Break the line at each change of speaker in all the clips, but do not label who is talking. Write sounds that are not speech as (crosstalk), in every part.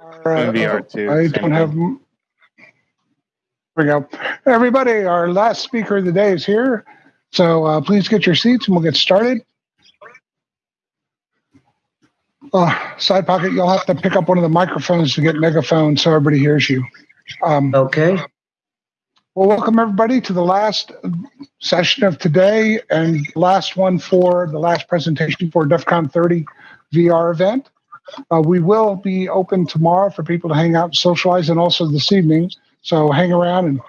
Our, uh,
VR too,
I
same
don't have. Here we go. Everybody, our last speaker of the day is here. So uh, please get your seats and we'll get started. Uh, side pocket, you'll have to pick up one of the microphones to get megaphone so everybody hears you. Um,
Okay.
well, welcome everybody to the last session of today and last one for the last presentation for DEF CON 30 VR event. Uh, we will be open tomorrow for people to hang out and socialize and also this evening. So hang around and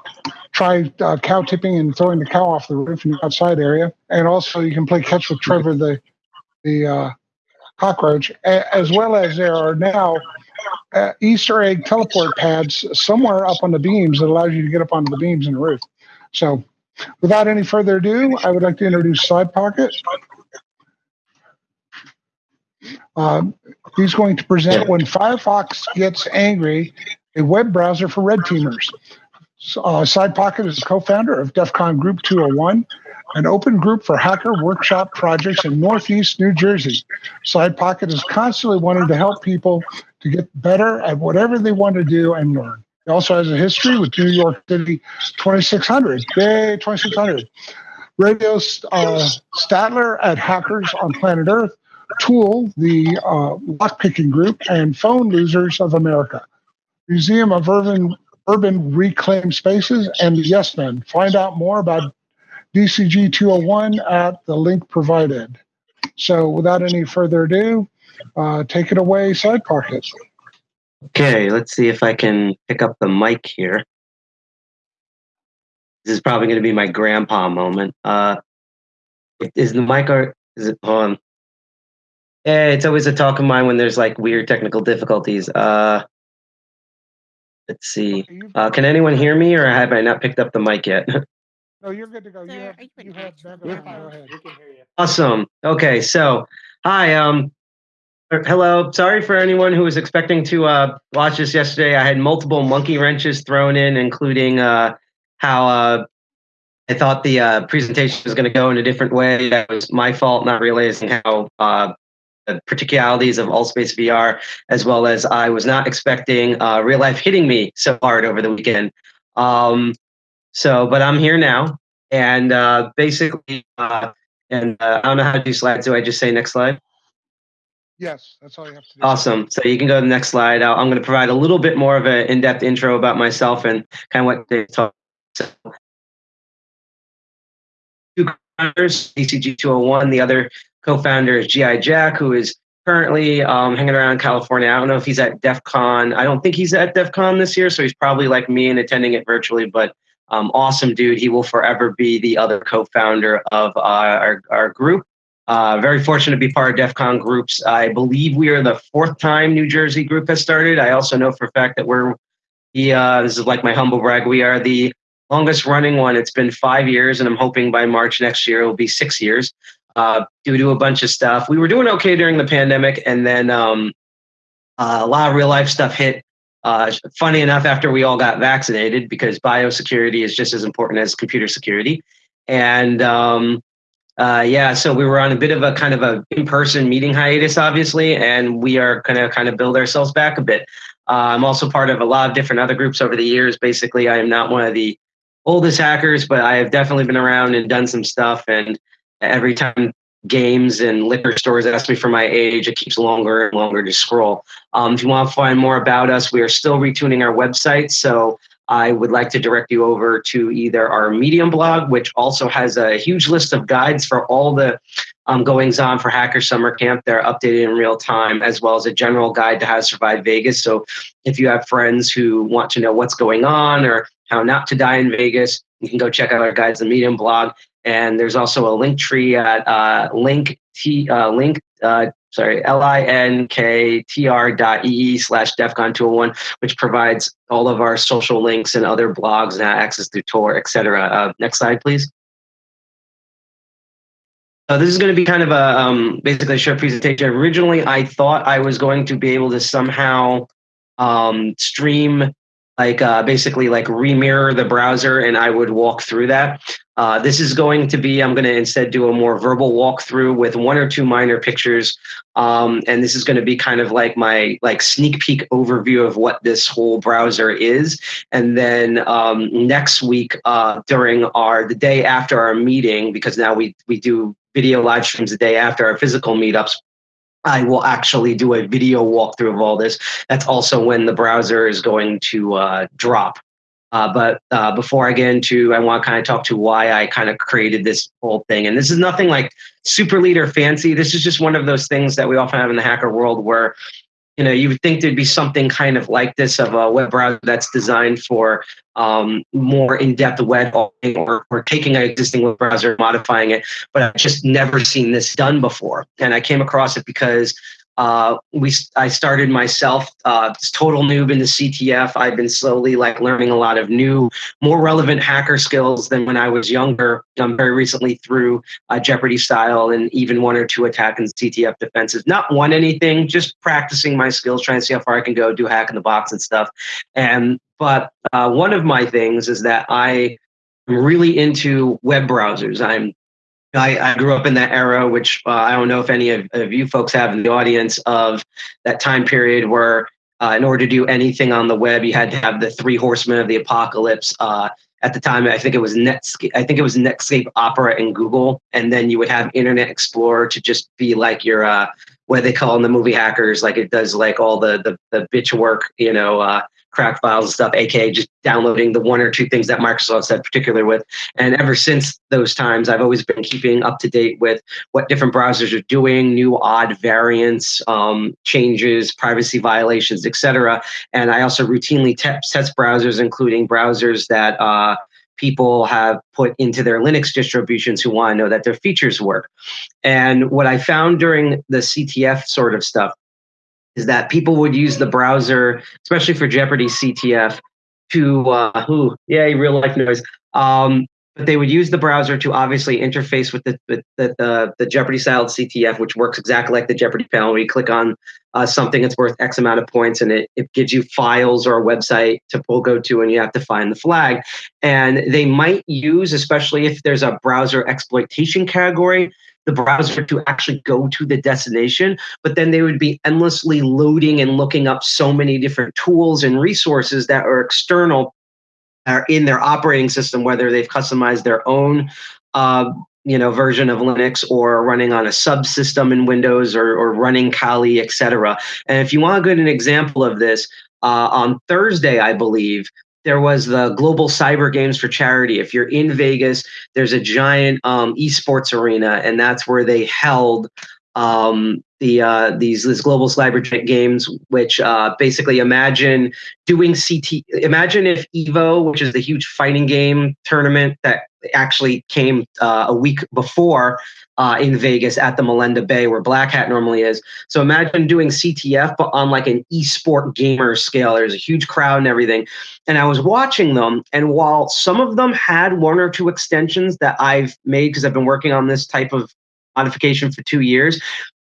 try uh, cow tipping and throwing the cow off the roof in the outside area. And also you can play catch with Trevor, the, the uh, cockroach, as well as there are now uh, Easter egg teleport pads somewhere up on the beams that allows you to get up onto the beams in the roof. So, without any further ado, I would like to introduce Side Pocket. Um, he's going to present when Firefox gets angry, a web browser for red teamers. Uh, Side Pocket is co-founder of DEF CON Group 201, an open group for hacker workshop projects in Northeast New Jersey. Side Pocket is constantly wanting to help people to get better at whatever they want to do and learn. He also has a history with New York City 2600. Yay, 2600. Radio uh, Statler at Hackers on Planet Earth, TOOOL, the uh, lockpicking group, and Phone Losers of America. Museum of Urban, Urban Reclaimed Spaces, and Yes Men. Find out more about DCG 201 at the link provided. So without any further ado, uh, take it away, Side Pocket.
Okay, let's see if I can pick up the mic here. This is probably going to be my grandpa moment. Uh, is the mic or is it on? Yeah, it's always a talk of mine when there's like weird technical difficulties. Uh, let's see. Uh, can anyone hear me, or have I not picked up the mic yet? (laughs)
No, you're good to go. You
Sir,
have,
you
you have
action?
megaphone. Go ahead.
Awesome. Okay, so hi. Um, er, hello. Sorry for anyone who was expecting to uh, watch this yesterday. I had multiple monkey wrenches thrown in, including uh, how uh, I thought the uh, presentation was going to go in a different way. That was my fault, not realizing how uh, the particularities of Altspace VR, as well as I was not expecting uh, real life hitting me so hard over the weekend. Um, so, but I'm here now, and uh, basically, uh, and uh, I don't know how to do slides. Do I just say next slide?
Yes, that's all you have to do.
Awesome. So you can go to the next slide. I'll, I'm going to provide a little bit more of an in-depth intro about myself and kind of what they talk. So, two co-founders, DCG 201. The other co-founder is GI Jack, who is currently um, hanging around California. I don't know if he's at DEF CON. I don't think he's at DEF CON this year, so he's probably like me and attending it virtually. But um, awesome dude. He will forever be the other co-founder of uh, our, our group. Uh, very fortunate to be part of DEF CON groups. I believe we are the fourth time New Jersey group has started. I also know for a fact that we're the, uh, this is like my humble brag, we are the longest running one. It's been five years, and I'm hoping by March next year it will be six years uh, due to a bunch of stuff. We were doing okay during the pandemic, and then um, uh, a lot of real life stuff hit. Uh, funny enough, after we all got vaccinated, because biosecurity is just as important as computer security. And um, uh, yeah, so we were on a bit of a kind of a in-person meeting hiatus, obviously, and we are going to kind of build ourselves back a bit. Uh, I'm also part of a lot of different other groups over the years. Basically, I am not one of the oldest hackers, but I have definitely been around and done some stuff. And every time games and liquor stores ask me for my age, it keeps longer and longer to scroll. Um, if you want to find more about us, we are still retuning our website. So I would like to direct you over to either our Medium blog, which also has a huge list of guides for all the um, goings on for Hacker Summer Camp. They're updated in real time, as well as a general guide to how to survive Vegas. So if you have friends who want to know what's going on or how not to die in Vegas, you can go check out our guides, the Medium blog. And there's also a link tree at uh, link t uh, link uh, sorry l i n k t r dot e e slash defcon 201, which provides all of our social links and other blogs and access to Tor, etc. Uh, next slide, please. So this is going to be kind of a um, basically a short presentation. Originally, I thought I was going to be able to somehow um, stream like uh, basically like remirror the browser and I would walk through that. Uh, this is going to be, I'm going to instead do a more verbal walkthrough with one or two minor pictures. Um, and this is going to be kind of like my like sneak peek overview of what this whole browser is. And then um, next week uh, during our, the day after our meeting, because now we, we do video live streams the day after our physical meetups, I will actually do a video walkthrough of all this. That's also when the browser is going to uh, drop. Uh, but uh, before I get into, I want to kind of talk to why I kind of created this whole thing. And this is nothing like super leader fancy. This is just one of those things that we often have in the hacker world where you know, you would think there'd be something kind of like this of a web browser that's designed for um, more in-depth web or, or taking an existing web browser, modifying it. But I've just never seen this done before. And I came across it because uh, we I started myself uh, total noob in the CTF. I've been slowly like learning a lot of new, more relevant hacker skills than when I was younger. Um, very recently through uh, Jeopardy style and even one or two attack and CTF defenses. Not won anything, just practicing my skills, trying to see how far I can go, do hack in the box and stuff. And but uh, one of my things is that I am really into web browsers. I'm I, I, grew up in that era, which uh, I don't know if any of, of, you folks have in the audience of that time period where, uh, in order to do anything on the web, you had to have the three horsemen of the apocalypse. Uh, at the time, I think it was Netscape. I think it was Netscape, Opera, and Google, and then you would have Internet Explorer to just be like your uh, what they call in the movie hackers, like it does like all the the, the bitch work, you know, uh, crack files and stuff, aka just downloading the one or two things that Microsoft said particular with. And ever since those times, I've always been keeping up to date with what different browsers are doing, new odd variants, um, changes, privacy violations, etc. And I also routinely test, test browsers, including browsers that uh, people have put into their Linux distributions who want to know that their features work. And what I found during the CTF sort of stuff is that people would use the browser, especially for Jeopardy CTF, to uh, who yeah, real life noise. Um, but they would use the browser to obviously interface with the the, the, the Jeopardy style CTF, which works exactly like the Jeopardy panel. Where you click on uh, something that's worth X amount of points, and it, it gives you files or a website to pull go to, and you have to find the flag. And they might use, especially if there's a browser exploitation category, the browser to actually go to the destination, but then they would be endlessly loading and looking up so many different tools and resources that are external are in their operating system, whether they've customized their own uh, you know version of Linux or running on a subsystem in Windows or, or running Kali, etc. And if you want a good an example of this, uh, on Thursday, I believe, there was the global cyber games for charity. If you're in vegas there's a giant um, esports arena and that's where they held um, the uh, these these global cyber games which uh, basically imagine doing ct imagine if evo which is the huge fighting game tournament that actually came uh, a week before uh, in Vegas at the Mandalay Bay where Black Hat normally is. So imagine doing CTF but on like an esport gamer scale. There's a huge crowd and everything. And I was watching them, and while some of them had one or two extensions that I've made because I've been working on this type of modification for two years,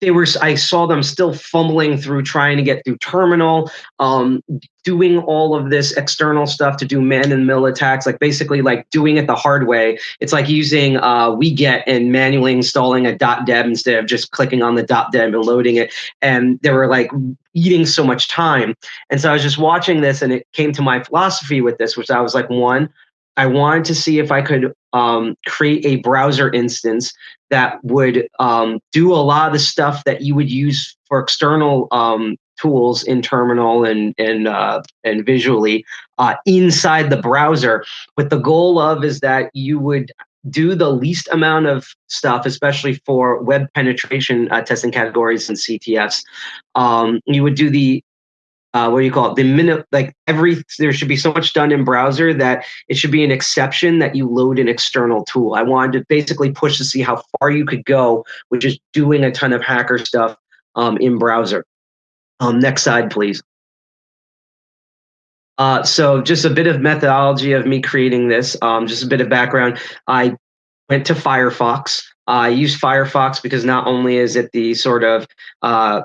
they were i saw them still fumbling through trying to get through terminal um, doing all of this external stuff to do man and mill attacks like basically like doing it the hard way. It's like using uh, wget and manually installing a dot deb instead of just clicking on the dot deb and loading it and they were like eating so much time. And so i was just watching this and it came to my philosophy with this which i was like one I wanted to see if I could um, create a browser instance that would um, do a lot of the stuff that you would use for external um, tools in terminal and and uh, and visually uh, inside the browser. But the goal of is that you would do the least amount of stuff, especially for web penetration uh, testing categories and CTFs. Um, you would do the uh, what do you call it? The minute, like every, there should be so much done in browser that it should be an exception that you load an external tool. I wanted to basically push to see how far you could go, which is doing a ton of hacker stuff um, in browser. Um, next slide, please. Uh, so just a bit of methodology of me creating this, um, just a bit of background. I went to Firefox. I use Firefox because not only is it the sort of uh,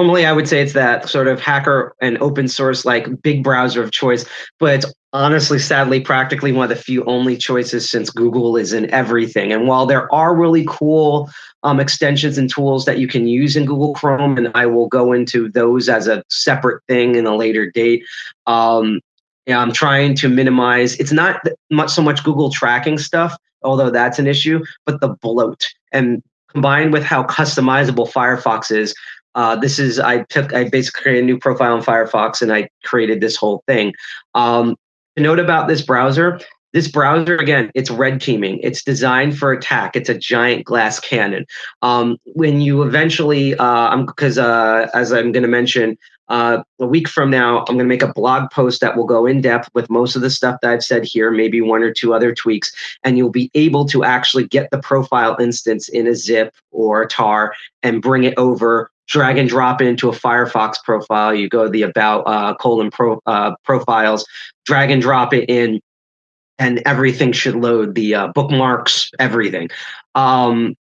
normally I would say it's that sort of hacker and open source like big browser of choice, but it's honestly, sadly, practically one of the few only choices since Google is in everything. And while there are really cool um, extensions and tools that you can use in Google Chrome, and I will go into those as a separate thing in a later date. Um, I'm trying to minimize. It's not much so much Google tracking stuff, although that's an issue, but the bloat and combined with how customizable Firefox is, uh, this is I took I basically created a new profile in Firefox and I created this whole thing. Um, to note about this browser, this browser again, it's red teaming. It's designed for attack. It's a giant glass cannon. Um, when you eventually, uh, because uh, as I'm going to mention, uh, a week from now, I'm going to make a blog post that will go in depth with most of the stuff that I've said here, maybe one or two other tweaks, and you'll be able to actually get the profile instance in a zip or a tar and bring it over drag and drop it into a Firefox profile. You go to the about uh, colon pro, uh, profiles, drag and drop it in, and everything should load the uh, bookmarks, everything. Um,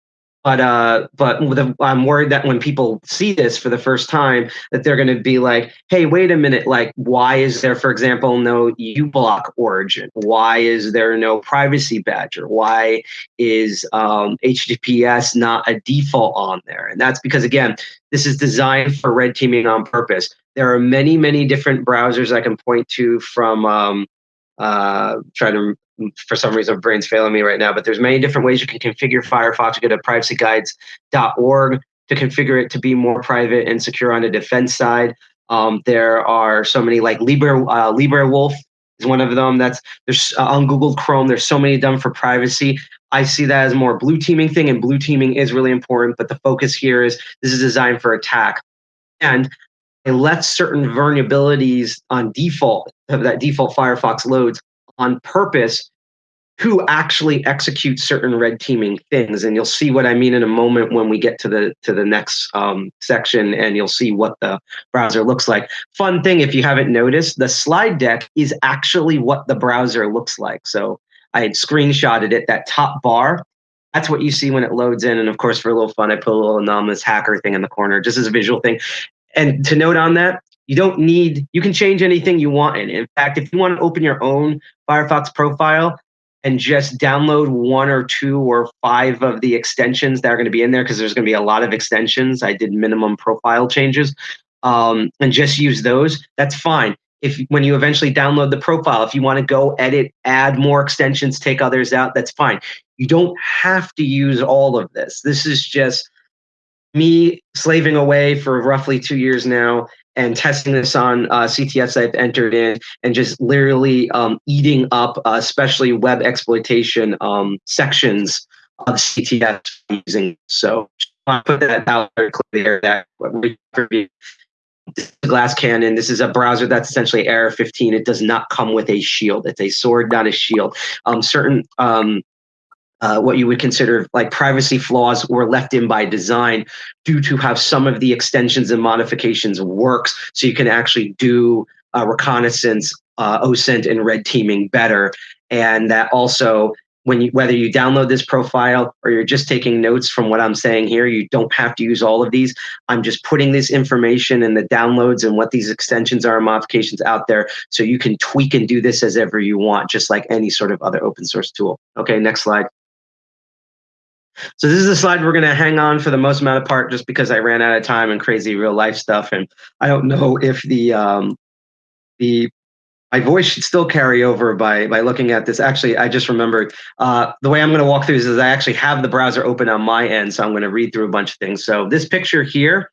but uh, but I'm worried that when people see this for the first time, that they're going to be like, "Hey, wait a minute! Like, why is there, for example, no uBlock origin? Why is there no privacy badger? Why is um, HTTPS not a default on there?" And that's because again, this is designed for red teaming on purpose. There are many, many different browsers I can point to from um, uh, trying to for some reason brain's failing me right now but there's many different ways you can configure firefox. You go to privacyguides.org to configure it to be more private and secure on the defense side. Um, there are so many like libre uh, librewolf is one of them. That's there's uh, on google chrome there's so many done for privacy. I see that as more blue teaming thing and blue teaming is really important but the focus here is this is designed for attack. And it lets certain vulnerabilities on default of that default Firefox loads on purpose who actually execute certain red teaming things. And you'll see what i mean in a moment when we get to the to the next um, section and you'll see what the browser looks like. Fun thing if you haven't noticed the slide deck is actually what the browser looks like. So i had screenshotted it that top bar. That's what you see when it loads in. And of course for a little fun i put a little anonymous hacker thing in the corner just as a visual thing. And to note on that, you don't need, you can change anything you want in. In fact, if you want to open your own Firefox profile and just download one or two or five of the extensions that are going to be in there, because there's going to be a lot of extensions. I did minimum profile changes um, and just use those. That's fine. If when you eventually download the profile, if you want to go edit, add more extensions, take others out, that's fine. You don't have to use all of this. This is just me slaving away for roughly two years now and testing this on uh, CTFs I've entered in and just literally um, eating up, uh, especially web exploitation um, sections of CTF using. So I put that out there clear that glass cannon. This is a browser that's essentially error 15 it does not come with a shield. It's a sword not a shield. Um, certain um, uh, what you would consider like privacy flaws were left in by design due to how some of the extensions and modifications works so you can actually do uh, reconnaissance uh, OSINT and red teaming better and that also when you whether you download this profile or you're just taking notes from what I'm saying here, you don't have to use all of these. I'm just putting this information and the downloads and what these extensions are and modifications out there so you can tweak and do this as ever you want, just like any sort of other open source tool. Okay, next slide. So this is a slide we're going to hang on for the most amount of part just because I ran out of time and crazy real life stuff. And I don't know if the um, the my voice should still carry over by by looking at this. Actually, I just remembered uh, the way I'm going to walk through this is I actually have the browser open on my end, so I'm going to read through a bunch of things. So this picture here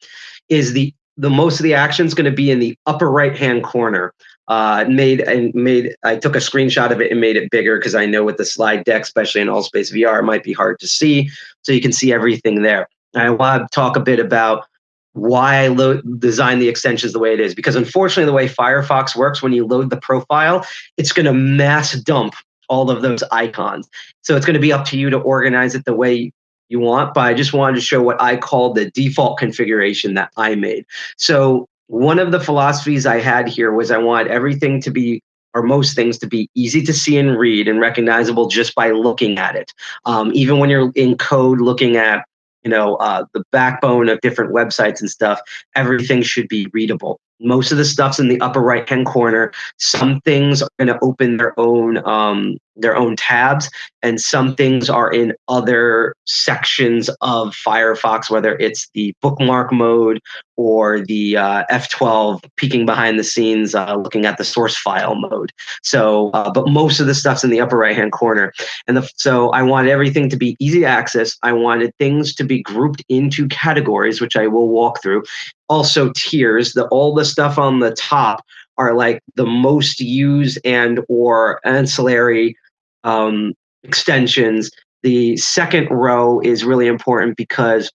is the the most of the action is going to be in the upper right hand corner uh, made and made. I took a screenshot of it and made it bigger because I know with the slide deck, especially in Altspace VR, it might be hard to see. So you can see everything there. I want to talk a bit about why I lo- design the extensions the way it is because unfortunately, the way Firefox works, when you load the profile, it's going to mass dump all of those icons. So it's going to be up to you to organize it the way you want. But I just wanted to show what I call the default configuration that I made. So one of the philosophies I had here was I want everything to be or most things to be easy to see and read and recognizable just by looking at it. Um, even when you're in code looking at you know uh, the backbone of different websites and stuff everything should be readable most of the stuff's in the upper right hand corner. Some things are going to open their own um, their own tabs and some things are in other sections of firefox whether it's the bookmark mode or the uh, f12 peeking behind the scenes uh, looking at the source file mode. So uh, but most of the stuff's in the upper right hand corner. And the, so i wanted everything to be easy access. I wanted things to be grouped into categories which i will walk through also tiers the all the stuff on the top are like the most used and or ancillary um, extensions. The second row is really important because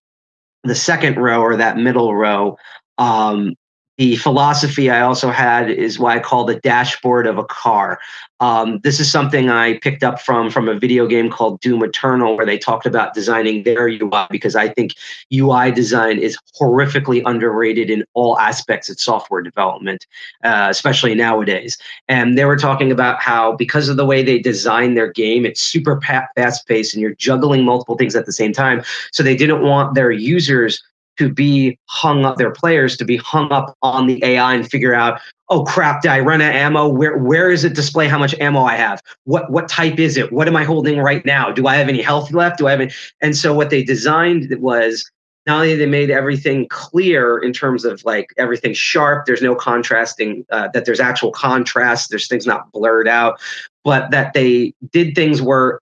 the second row or that middle row um, the philosophy I also had is why I call the dashboard of a car. Um, this is something I picked up from from a video game called Doom Eternal, where they talked about designing their UI because I think UI design is horrifically underrated in all aspects of software development, uh, especially nowadays. And they were talking about how because of the way they design their game, it's super fast paced and you're juggling multiple things at the same time. So they didn't want their users to be hung up, their players to be hung up on the AI and figure out, oh crap, did I run out of ammo? Where where is it display how much ammo I have? What what type is it? What am I holding right now? Do I have any health left? Do I have any? And so what they designed was not only they made everything clear in terms of like everything sharp, there's no contrasting, uh, that there's actual contrast, there's things not blurred out, but that they did things where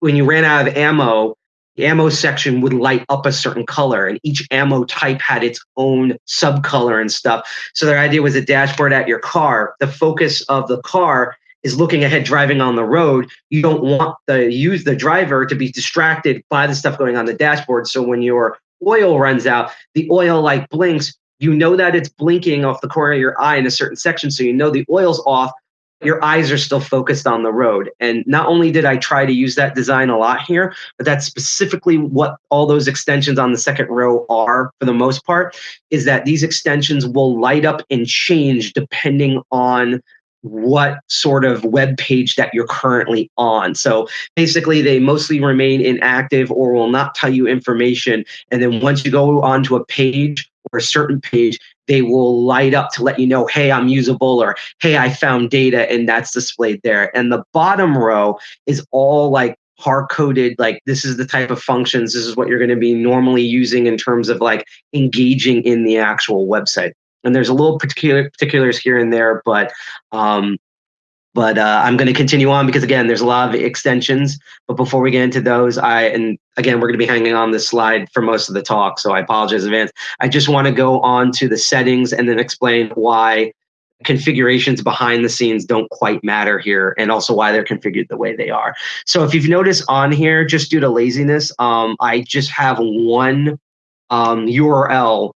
when you ran out of ammo, ammo section would light up a certain color and each ammo type had its own subcolor and stuff. So their idea was a dashboard at your car. The focus of the car is looking ahead driving on the road. You don't want the use the driver to be distracted by the stuff going on the dashboard. So when your oil runs out the oil light blinks. You know that it's blinking off the corner of your eye in a certain section so you know the oil's off your eyes are still focused on the road. And not only did I try to use that design a lot here, but that's specifically what all those extensions on the second row are for the most part, is that these extensions will light up and change depending on what sort of web page that you're currently on. So basically, they mostly remain inactive or will not tell you information. And then once you go onto a page or a certain page, they will light up to let you know, hey, I'm usable, or hey, I found data, and that's displayed there. And the bottom row is all like hard coded like this is the type of functions this is what you're going to be normally using in terms of like engaging in the actual website and there's a little particular particulars here and there but um but uh, I'm going to continue on because again, there's a lot of extensions. But before we get into those, I and again, we're going to be hanging on this slide for most of the talk, so I apologize in advance. I just want to go on to the settings and then explain why configurations behind the scenes don't quite matter here and also why they're configured the way they are. So if you've noticed on here, just due to laziness, um, I just have one um, URL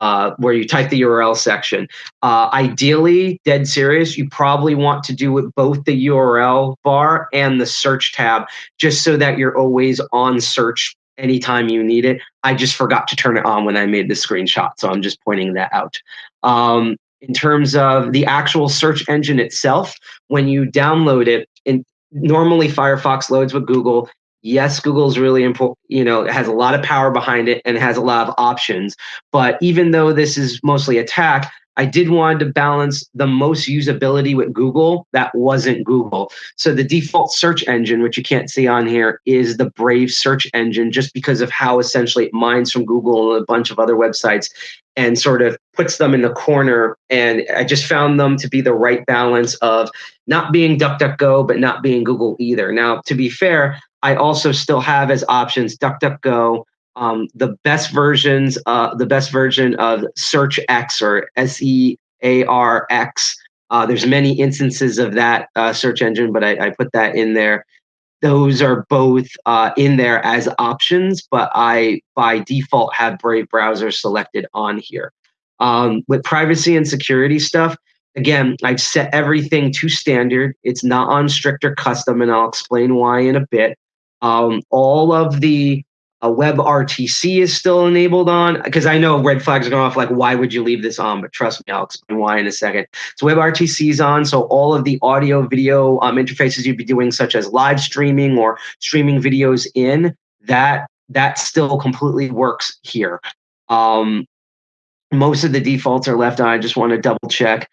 uh, where you type the URL section. Uh, ideally, dead serious, you probably want to do it both the URL bar and the search tab, just so that you're always on search anytime you need it. I just forgot to turn it on when I made the screenshot, so I'm just pointing that out. Um, in terms of the actual search engine itself, when you download it, in, normally Firefox loads with Google yes google's really important you know it has a lot of power behind it and has a lot of options but even though this is mostly attack i did want to balance the most usability with google that wasn't google. So the default search engine which you can't see on here is the brave search engine just because of how essentially it mines from google and a bunch of other websites and sort of puts them in the corner. And i just found them to be the right balance of not being duckduckgo but not being google either. Now to be fair I also still have as options DuckDuckGo, um, the best versions, uh, the best version of Search X or S E A R X. Uh, there's many instances of that uh, search engine, but I, I, put that in there. Those are both uh, in there as options, but I by default have Brave browser selected on here. Um, with privacy and security stuff, again, I've set everything to standard. It's not on strict or custom, and I'll explain why in a bit. Um, all of the uh, WebRTC is still enabled on because I know red flags are going off. Like, why would you leave this on? But trust me, I'll explain why in a second. So WebRTC is on. So all of the audio, video um, interfaces you'd be doing, such as live streaming or streaming videos in, that that still completely works here. Um, most of the defaults are left on. I just want to double check.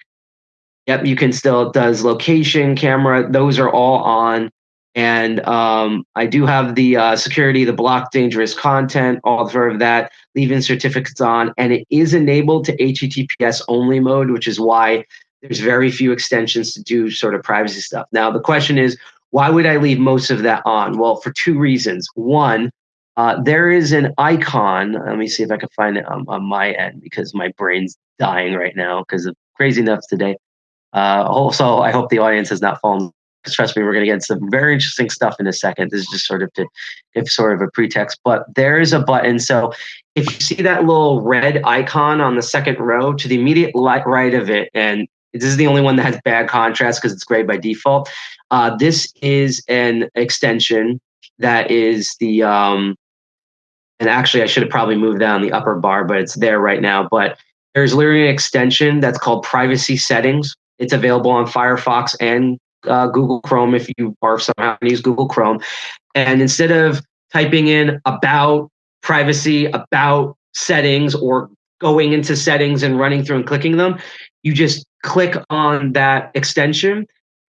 Yep, you can still, it does location, camera, those are all on. And um, I do have the uh, security, the block dangerous content, all of that, leaving certificates on, and it is enabled to HTTPS only mode, which is why there's very few extensions to do sort of privacy stuff. Now, the question is, why would I leave most of that on? Well, for two reasons. One, uh, there is an icon. Let me see if I can find it on, on my end because my brain's dying right now because of crazy enough today. Uh, also, I hope the audience has not fallen. Trust me, we're going to get some very interesting stuff in a second. This is just sort of to give sort of a pretext. But there is a button. So if you see that little red icon on the second row, to the immediate right of it, and this is the only one that has bad contrast because it's gray by default. Uh, this is an extension that is the um, and actually I should have probably moved down the upper bar, but it's there right now. But there's literally an extension that's called privacy settings. It's available on Firefox and uh, Google Chrome if you are somehow use Google Chrome. And instead of typing in about privacy, about settings, or going into settings and running through and clicking them, you just click on that extension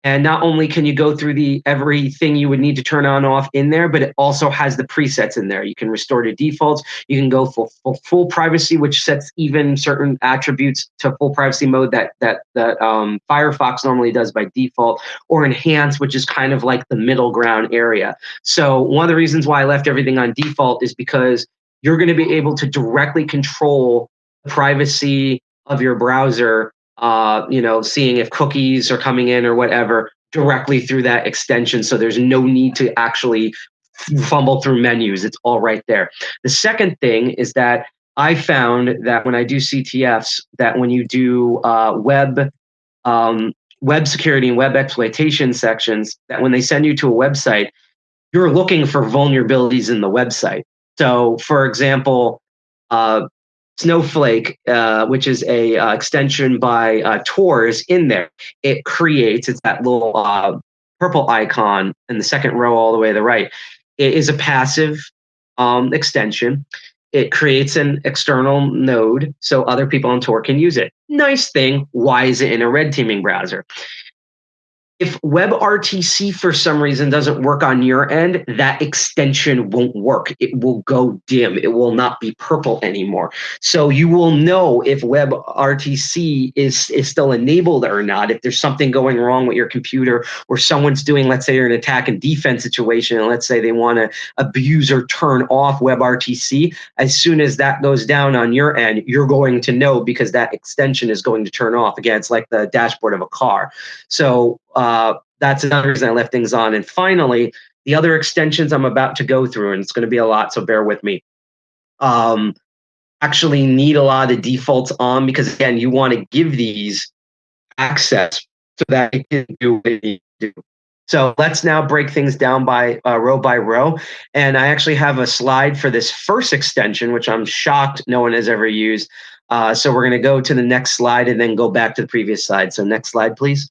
and not only can you go through the everything you would need to turn on off in there, but it also has the presets in there. You can restore to defaults. You can go for, for full privacy, which sets even certain attributes to full privacy mode that that that um, Firefox normally does by default, or enhance, which is kind of like the middle ground area. So one of the reasons why I left everything on default is because you're going to be able to directly control the privacy of your browser uh, you know, seeing if cookies are coming in or whatever directly through that extension. So there's no need to actually fumble through menus. It's all right there. The second thing is that I found that when I do CTFs, that when you do uh, web um, web security and web exploitation sections, that when they send you to a website, you're looking for vulnerabilities in the website. So, for example, uh, Snowflake, uh, which is a uh, extension by uh, Tor, in there. It creates it's that little uh, purple icon in the second row all the way to the right. It is a passive um, extension. It creates an external node so other people on Tor can use it. Nice thing. Why is it in a red teaming browser? If WebRTC for some reason doesn't work on your end, that extension won't work. It will go dim. It will not be purple anymore. So you will know if WebRTC is, is still enabled or not. If there's something going wrong with your computer or someone's doing, let's say you're an attack and defense situation, and let's say they want to abuse or turn off WebRTC, as soon as that goes down on your end, you're going to know because that extension is going to turn off. Again, it's like the dashboard of a car. So uh, that's another reason I left things on. And finally, the other extensions I'm about to go through, and it's going to be a lot, so bear with me. Um, actually need a lot of the defaults on because again, you want to give these access so that it can do what it needs to do. So let's now break things down by uh, row by row. And I actually have a slide for this first extension, which I'm shocked no one has ever used. Uh, so we're going to go to the next slide and then go back to the previous slide. So next slide, please.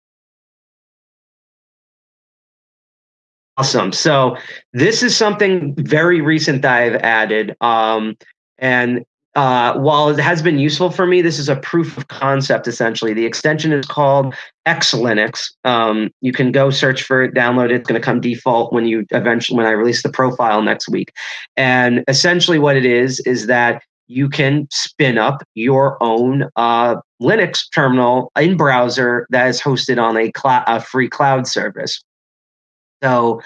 Awesome. So this is something very recent that I've added. Um, and uh, while it has been useful for me, this is a proof of concept essentially. The extension is called X Linux. Um, you can go search for it, download it. It's going to come default when you eventually when I release the profile next week. And essentially, what it is is that you can spin up your own uh, Linux terminal in browser that is hosted on a, cl- a free cloud service. So,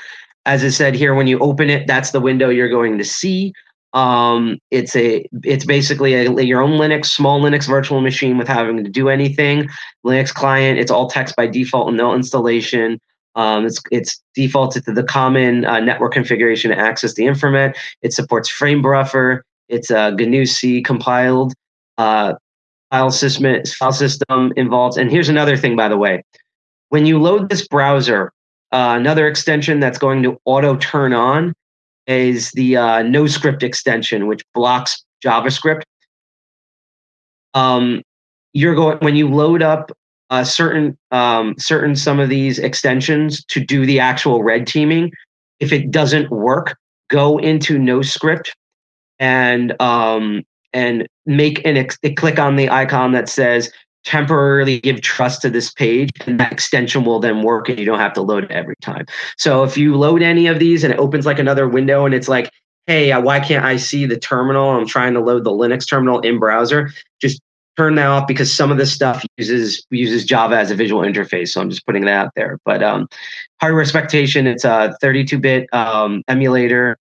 as I said here, when you open it, that's the window you're going to see. Um, it's a it's basically a, your own Linux, small Linux virtual machine with having to do anything. Linux client, it's all text by default and no installation. Um, it's it's defaulted to the common uh, network configuration to access the informant. It supports frame buffer. It's a GNU C compiled uh, file system file system involved. And here's another thing, by the way, when you load this browser, uh, another extension that's going to auto turn on is the uh, NoScript extension, which blocks JavaScript. Um, you're going when you load up a certain um, certain some of these extensions to do the actual red teaming. If it doesn't work, go into NoScript and um, and make an ex- click on the icon that says temporarily give trust to this page and that extension will then work and you don't have to load it every time. So if you load any of these and it opens like another window and it's like, hey, uh, why can't I see the terminal? I'm trying to load the Linux terminal in browser. Just turn that off because some of this stuff uses uses Java as a visual interface. So I'm just putting that out there. But um, hardware expectation, it's a 32-bit um, emulator,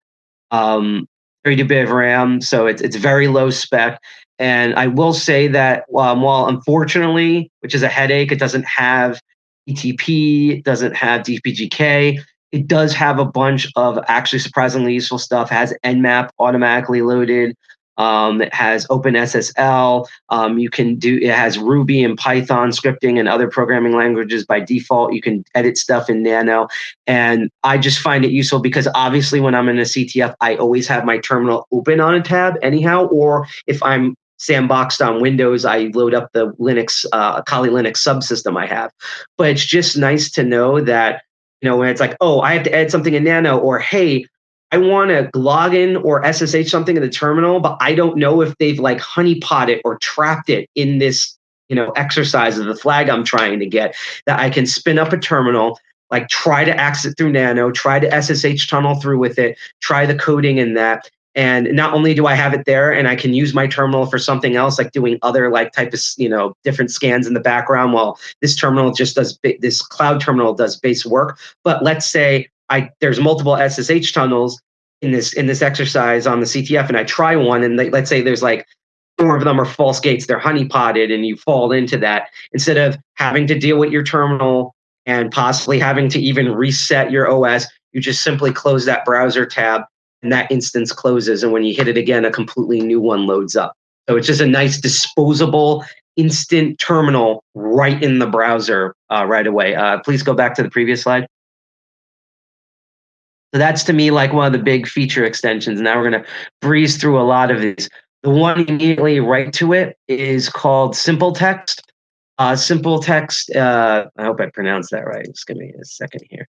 um, 32-bit of RAM, so it's it's very low spec. And I will say that um, while unfortunately, which is a headache, it doesn't have ETP, doesn't have DPGK. It does have a bunch of actually surprisingly useful stuff. Has Nmap automatically loaded. Um, it has OpenSSL. Um, you can do it has Ruby and Python scripting and other programming languages by default. You can edit stuff in Nano, and I just find it useful because obviously when I'm in a CTF, I always have my terminal open on a tab anyhow. Or if I'm sandboxed on Windows, I load up the Linux uh, Kali Linux subsystem I have. But it's just nice to know that you know when it's like, oh, I have to add something in Nano, or hey, I want to log in or SSH something in the terminal, but I don't know if they've like honeypot it or trapped it in this, you know, exercise of the flag I'm trying to get. That I can spin up a terminal, like try to access it through Nano, try to SSH tunnel through with it, try the coding in that. And not only do I have it there and I can use my terminal for something else, like doing other like type of, you know, different scans in the background while this terminal just does, this cloud terminal does base work. But let's say I there's multiple SSH tunnels in this in this exercise on the CTF, and I try one, and they, let's say there's like four of them are false gates, they're honeypotted, and you fall into that instead of having to deal with your terminal and possibly having to even reset your OS. You just simply close that browser tab, and that instance closes, and when you hit it again, a completely new one loads up. So it's just a nice disposable instant terminal right in the browser uh, right away. Uh, please go back to the previous slide. So that's to me like one of the big feature extensions. Now we're going to breeze through a lot of these. The one immediately right to it is called Simple Text. Uh, simple Text, uh, I hope I pronounced that right. Just give me a second here.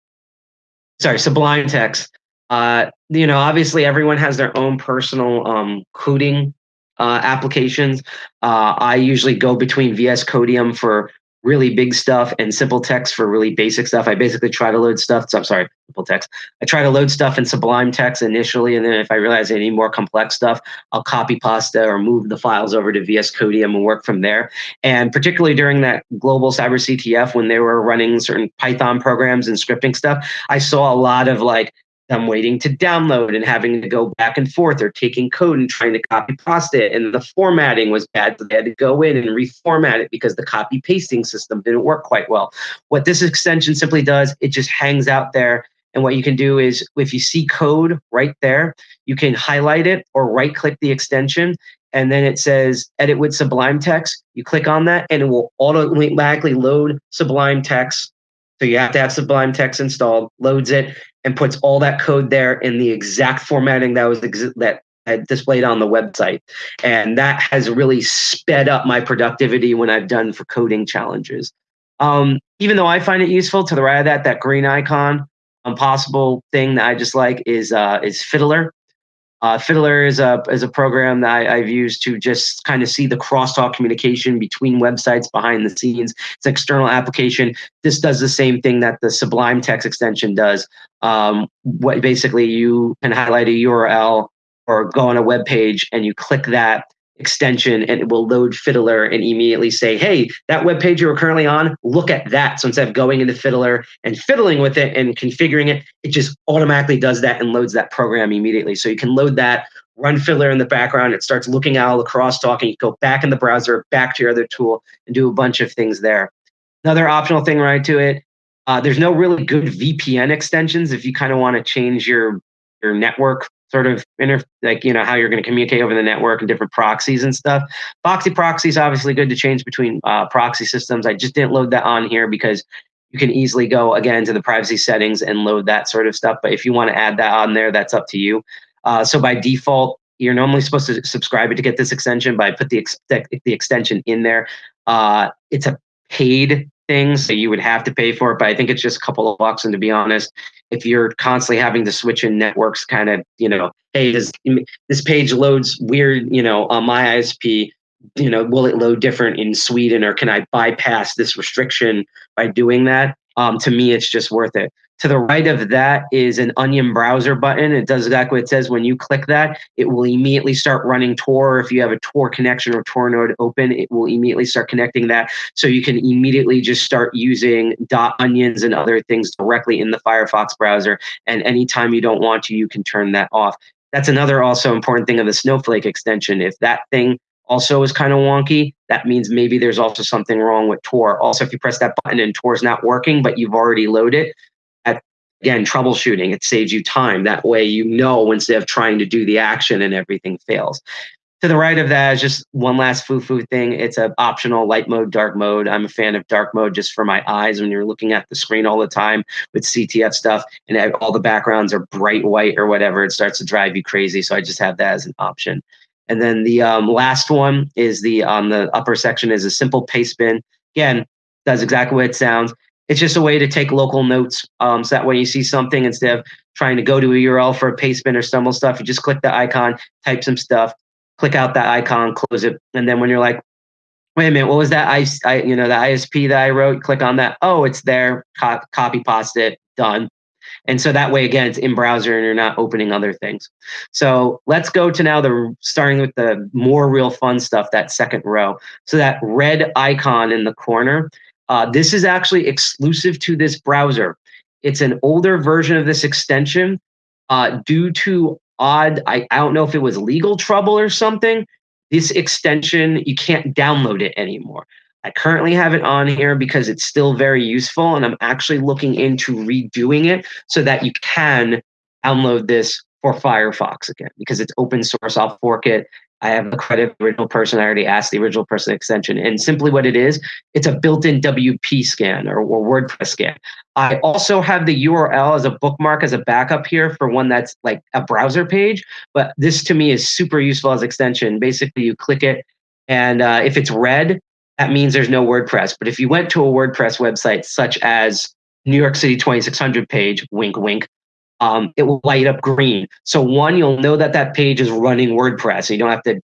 Sorry, Sublime Text. Uh, you know, obviously everyone has their own personal um, coding uh, applications. Uh, I usually go between VS Codium for really big stuff and simple text for really basic stuff. I basically try to load stuff. So I'm sorry, simple text. I try to load stuff in Sublime Text initially, and then if I realize I need more complex stuff, I'll copy pasta or move the files over to VS Codium and work from there. And particularly during that global cyber CTF, when they were running certain Python programs and scripting stuff, I saw a lot of like them waiting to download and having to go back and forth or taking code and trying to copy paste it. And the formatting was bad. So they had to go in and reformat it because the copy pasting system didn't work quite well. What this extension simply does, it just hangs out there. And what you can do is if you see code right there, you can highlight it or right click the extension. And then it says edit with Sublime Text. You click on that and it will automatically load Sublime Text so you have to have Sublime Text installed, loads it, and puts all that code there in the exact formatting that was that had displayed on the website. And that has really sped up my productivity when I've done for coding challenges. Um, even though I find it useful, to the right of that, that green icon, impossible thing that I just like is uh, is Fiddler. Uh, Fiddler is a is a program that I, have used to just kind of see the crosstalk communication between websites behind the scenes. It's an external application. This does the same thing that the Sublime Text extension does. Um, what basically you can highlight a URL or go on a web page and you click that extension and it will load Fiddler and immediately say, hey, that web page you were currently on, look at that. So instead of going into Fiddler and fiddling with it and configuring it, it just automatically does that and loads that program immediately. So you can load that, run Fiddler in the background. It starts looking at all the crosstalk and you go back in the browser, back to your other tool and do a bunch of things there. Another optional thing right to it, uh, there's no really good VPN extensions if you kind of want to change your your network sort of inter like you know how you're going to communicate over the network and different proxies and stuff. Foxy proxy is obviously good to change between uh, proxy systems. I just didn't load that on here because you can easily go again to the privacy settings and load that sort of stuff. But if you want to add that on there, that's up to you. Uh, so by default, you're normally supposed to subscribe it to get this extension, but I put the ex the extension in there. Uh, it's a paid things that you would have to pay for it, but I think it's just a couple of bucks. And to be honest, if you're constantly having to switch in networks, kind of, you know, hey, does this page loads weird, you know, on my ISP, you know, will it load different in Sweden or can I bypass this restriction by doing that? Um, to me, it's just worth it. To the right of that is an Onion browser button. It does exactly what it says. When you click that, it will immediately start running Tor. If you have a Tor connection or Tor node open, it will immediately start connecting that. So you can immediately just start using dot onions and other things directly in the Firefox browser. And anytime you don't want to, you can turn that off. That's another also important thing of the Snowflake extension. If that thing also is kind of wonky, that means maybe there's also something wrong with Tor. Also, if you press that button and Tor is not working, but you've already loaded, again, troubleshooting, it saves you time. That way you know instead of trying to do the action and everything fails. To the right of that is just one last foo-foo thing. It's an optional light mode, dark mode. I'm a fan of dark mode just for my eyes when you're looking at the screen all the time with CTF stuff and eh, all the backgrounds are bright white or whatever. It starts to drive you crazy. So I just have that as an option. And then the um, last one is the on the upper section is a simple paste bin. Again, does exactly what it sounds. It's just a way to take local notes. Um, so that way you see something instead of trying to go to a URL for a paste bin or stumble stuff, you just click the icon, type some stuff, click out that icon, close it, and then when you're like, wait a minute, what was that? I, I you know, the ISP that I wrote. Click on that. Oh, it's there. Co- copy, paste it. Done. And so that way, again, it's in browser and you're not opening other things. So let's go to now the starting with the more real fun stuff, that second row. So that red icon in the corner, uh, this is actually exclusive to this browser. It's an older version of this extension uh, due to odd, I, I don't know if it was legal trouble or something. This extension, you can't download it anymore. I currently have it on here because it's still very useful and I'm actually looking into redoing it so that you can download this for Firefox again because it's open source. I'll fork it. I have the credit original person. I already asked the original person extension. And simply what it is, it's a built-in WP scan or, or WordPress scan. I also have the URL as a bookmark as a backup here for one that's like a browser page. But this to me is super useful as extension. Basically, you click it, and uh, if it's red, that means there's no WordPress. But if you went to a WordPress website such as New York City 2600 page, wink, wink, um, it will light up green. So one, you'll know that that page is running WordPress. you don't have to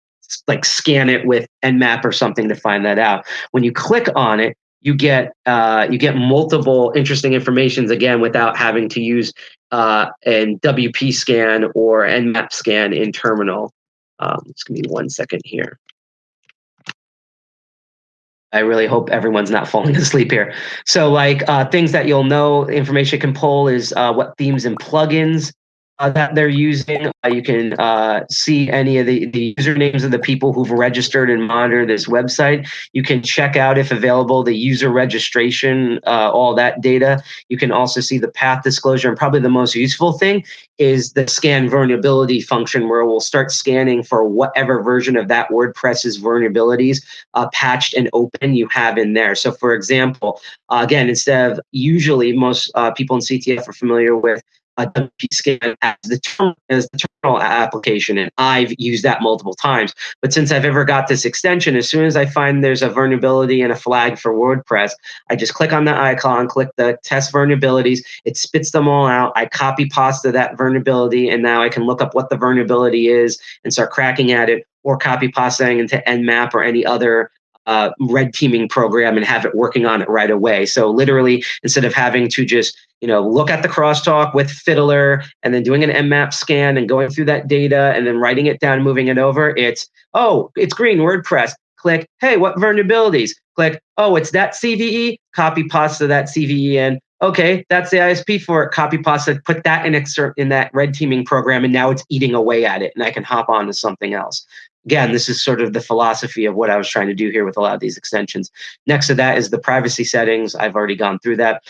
like scan it with Nmap or something to find that out. When you click on it, you get uh, you get multiple interesting informations again without having to use uh, an WP scan or Nmap scan in terminal. Um, just give me one second here. I really hope everyone's not falling (laughs) asleep here. So, like uh, things that you'll know, information can pull is uh, what themes and plugins uh, that they're using. Uh, you can uh, see any of the, the usernames of the people who've registered and monitor this website. You can check out, if available, the user registration, uh, all that data. You can also see the path disclosure. And probably the most useful thing is the scan vulnerability function, where we'll start scanning for whatever version of that WordPress's vulnerabilities uh, patched and open you have in there. So, for example, uh, again, instead of usually most people in CTF are familiar with a WP scan as the term as the terminal application, and I've used that multiple times. But since I've ever got this extension, as soon as I find there's a vulnerability and a flag for WordPress, I just click on the icon, click the test vulnerabilities. It spits them all out. I copy pasta that vulnerability, and now I can look up what the vulnerability is and start cracking at it, or copy pastaing into Nmap or any other uh, red teaming program and have it working on it right away. So literally, instead of having to just you know look at the crosstalk with Fiddler and then doing an Nmap scan and going through that data and then writing it down, and moving it over, it's oh, it's green WordPress. Click, hey, what vulnerabilities? Click, oh, it's that CVE. Copy pasta that CVE in. Okay, that's the ISP for it. Copy pasta, put that in excerpt in that red teaming program, and now it's eating away at it, and I can hop on to something else again, this is sort of the philosophy of what I was trying to do here with a lot of these extensions. Next to that is the privacy settings. I've already gone through that.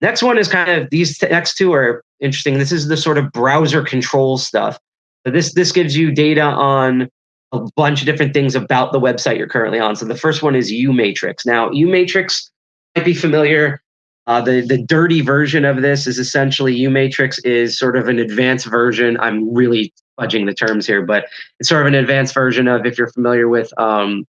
Next one is kind of these next two are interesting. This is the sort of browser control stuff. So this this gives you data on a bunch of different things about the website you're currently on. So the first one is UMatrix. Now, UMatrix might be familiar. Uh, the the dirty version of this is essentially UMatrix is sort of an advanced version. I'm really fudging the terms here, but it's sort of an advanced version of if you're familiar with um,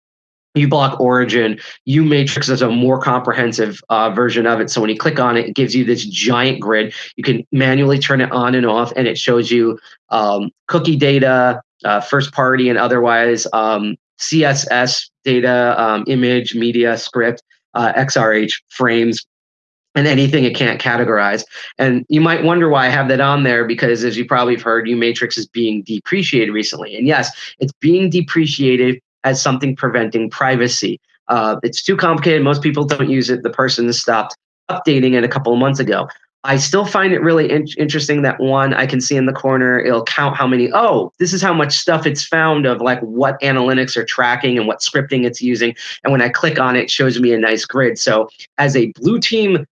uBlock Origin, uMatrix is a more comprehensive uh, version of it. So when you click on it, it gives you this giant grid. You can manually turn it on and off, and it shows you um, cookie data, uh, first party and otherwise, um, CSS data, um, image, media, script, uh, XRH frames, and anything it can't categorize. And you might wonder why I have that on there because, as you probably have heard, uMatrix is being depreciated recently. And yes, it's being depreciated as something preventing privacy. Uh, it's too complicated. Most people don't use it. The person stopped updating it a couple of months ago. I still find it really in- interesting that one I can see in the corner, it'll count how many, oh, this is how much stuff it's found of like what analytics are tracking and what scripting it's using. And when I click on it, it shows me a nice grid. So as a blue team,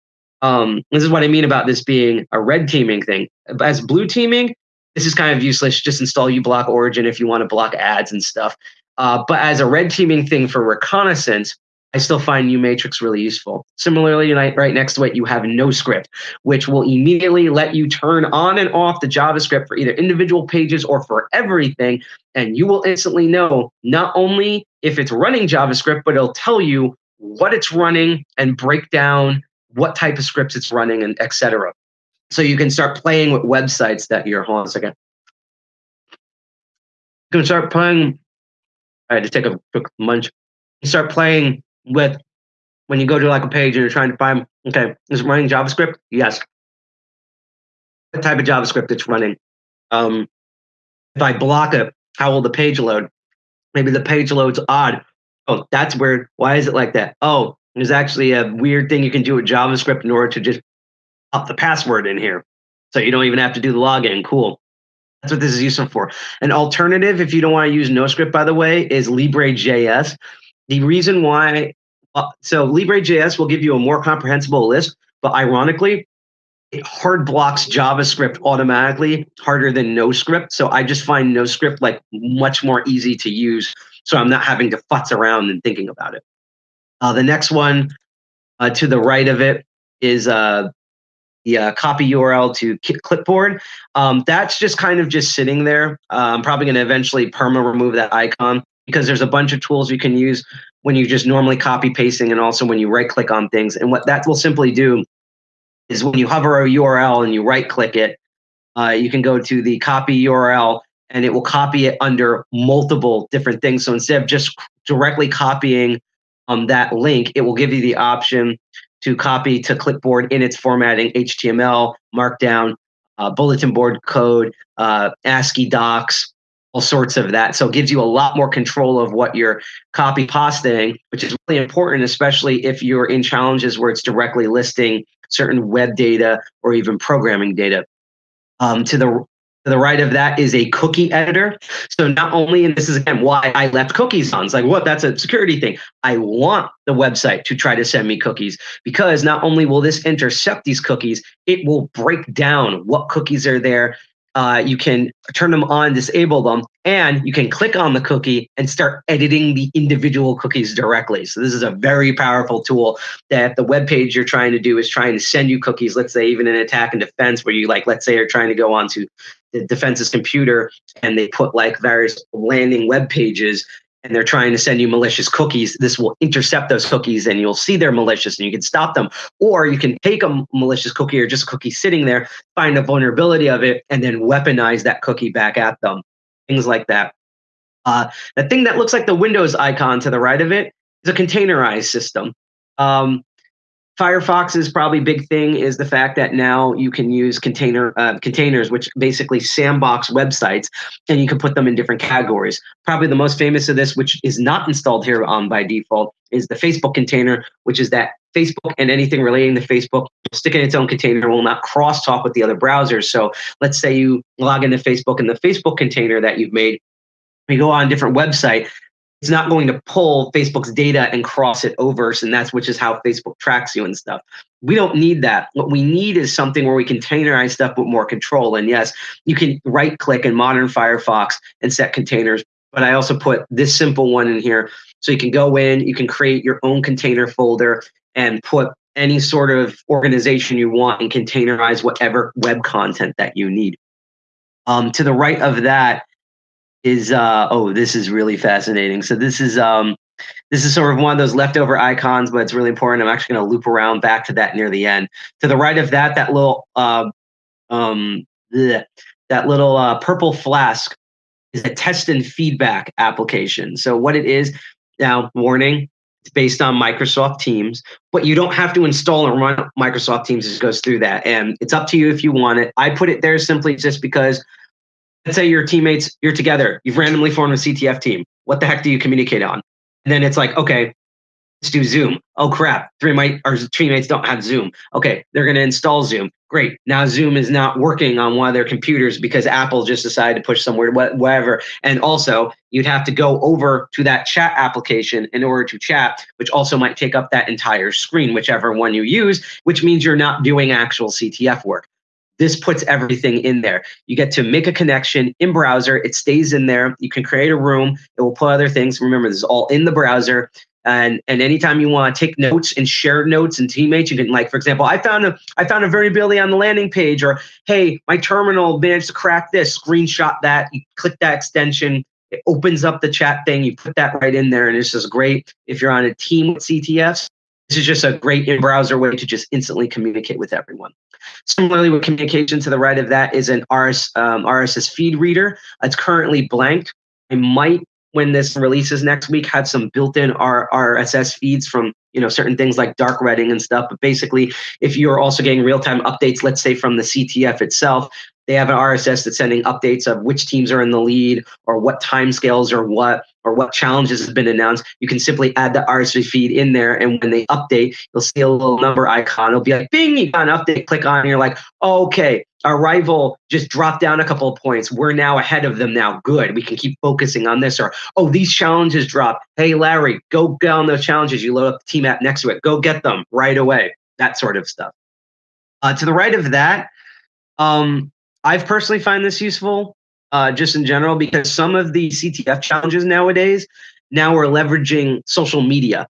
um, this is what I mean about this being a red teaming thing. As blue teaming, this is kind of useless. Just install uBlock Origin if you want to block ads and stuff. Uh, but as a red teaming thing for reconnaissance, I still find uMatrix really useful. Similarly, right next to it, you have NoScript, which will immediately let you turn on and off the JavaScript for either individual pages or for everything. And you will instantly know not only if it's running JavaScript, but it'll tell you what it's running and break down what type of scripts it's running and etc. So you can start playing with websites that you're, hold on a second. You can start playing, I had to take a quick munch. You start playing with when you go to like a page and you're trying to find, okay, is it running JavaScript? Yes. What type of JavaScript it's running? Um, if I block it, how will the page load? Maybe the page load's odd. Oh, that's weird. Why is it like that? Oh, there's actually a weird thing you can do with JavaScript in order to just pop the password in here. So you don't even have to do the login. Cool. That's what this is useful for. An alternative, if you don't want to use NoScript, by the way, is Libre.js. The reason why, uh, so Libre.js will give you a more comprehensible list, but ironically, it hard blocks JavaScript automatically harder than NoScript. So I just find NoScript like much more easy to use. So I'm not having to futz around and thinking about it. Uh, the next one uh, to the right of it is uh, the uh, copy URL to clipboard. Um, that's just kind of just sitting there. Uh, I'm probably going to eventually perma remove that icon because there's a bunch of tools you can use when you just normally copy pasting and also when you right click on things. And what that will simply do is when you hover a URL and you right click it, uh, you can go to the copy URL and it will copy it under multiple different things. So instead of just directly copying um, that link, it will give you the option to copy to clipboard in its formatting HTML, Markdown, uh, bulletin board code, uh, ASCII docs, all sorts of that. So it gives you a lot more control of what you're copy pasting, which is really important, especially if you're in challenges where it's directly listing certain web data or even programming data. Um, to the to the right of that is a cookie editor. So not only, and this is again why I left cookies on. It's like, what? That's a security thing. I want the website to try to send me cookies because not only will this intercept these cookies, it will break down what cookies are there uh, you can turn them on, disable them, and you can click on the cookie and start editing the individual cookies directly. So this is a very powerful tool that the web page you're trying to do is trying to send you cookies. Let's say even in attack and defense, where you like, let's say you're trying to go onto the defense's computer and they put like various landing web pages and they're trying to send you malicious cookies, this will intercept those cookies and you'll see they're malicious and you can stop them. Or you can take a malicious cookie or just a cookie sitting there, find a vulnerability of it, and then weaponize that cookie back at them. Things like that. Uh, the thing that looks like the Windows icon to the right of it is a containerized system. Um, Firefox's probably big thing is the fact that now you can use container uh, containers, which basically sandbox websites, and you can put them in different categories. Probably the most famous of this, which is not installed here on by default, is the Facebook container, which is that Facebook and anything relating to Facebook stick in its own container, will not crosstalk with the other browsers. So let's say you log into Facebook and the Facebook container that you've made you go on a different website it's not going to pull Facebook's data and cross it over. And that's which is how Facebook tracks you and stuff. We don't need that. What we need is something where we containerize stuff with more control. And yes, you can right click in modern Firefox and set containers. But I also put this simple one in here. So you can go in, you can create your own container folder and put any sort of organization you want and containerize whatever web content that you need. Um, to the right of that is uh, oh, this is really fascinating. So this is um, This is sort of one of those leftover icons, but it's really important. I'm actually going to loop around back to that near the end. To the right of that, that little uh, um, bleh, that little uh, purple flask is a test and feedback application. So what it is now, warning, it's based on Microsoft Teams, but you don't have to install and run Microsoft Teams. It goes through that, and it's up to you if you want it. I put it there simply just because. Let's say your teammates, you're together, you've randomly formed a CTF team. What the heck do you communicate on? And then it's like, okay, let's do Zoom. Oh crap, three of my our teammates don't have Zoom. Okay, they're to install Zoom. Great. Now Zoom is not working on one of their computers because Apple just decided to push somewhere, whatever. And also, you'd have to go over to that chat application in order to chat, which also might take up that entire screen, whichever one you use, which means you're not doing actual CTF work. This puts everything in there. You get to make a connection in browser. It stays in there. You can create a room. It will put other things. Remember, this is all in the browser. And and anytime you want to take notes and share notes and teammates, you can like, for example, I found a I found a variability on the landing page, or hey, my terminal managed to crack this. Screenshot that. You click that extension. It opens up the chat thing. You put that right in there, and this is great if you're on a team with CTFs. This is just a great in-browser way to just instantly communicate with everyone. Similarly, with communication to the right of that is an RS, um, RSS feed reader. It's currently blanked. I might when this releases next week have some built-in RSS feeds from you know certain things like Dark Reading and stuff. But basically, if you're also getting real-time updates, let's say from the CTF itself, they have an RSS that's sending updates of which teams are in the lead or what timescales or what or what challenges have been announced. You can simply add the RSS feed in there, and when they update, you'll see a little number icon. It'll be like, "Bing!" You got an update. Click on, and you're like, "Okay, our rival just dropped down a couple of points. We're now ahead of them. Now, good. We can keep focusing on this." Or, "Oh, these challenges dropped. Hey, Larry, go down those challenges. You load up the team app next to it. Go get them right away." That sort of stuff. Uh, to the right of that, um, I've personally find this useful uh, just in general because some of the CTF challenges nowadays now are leveraging social media.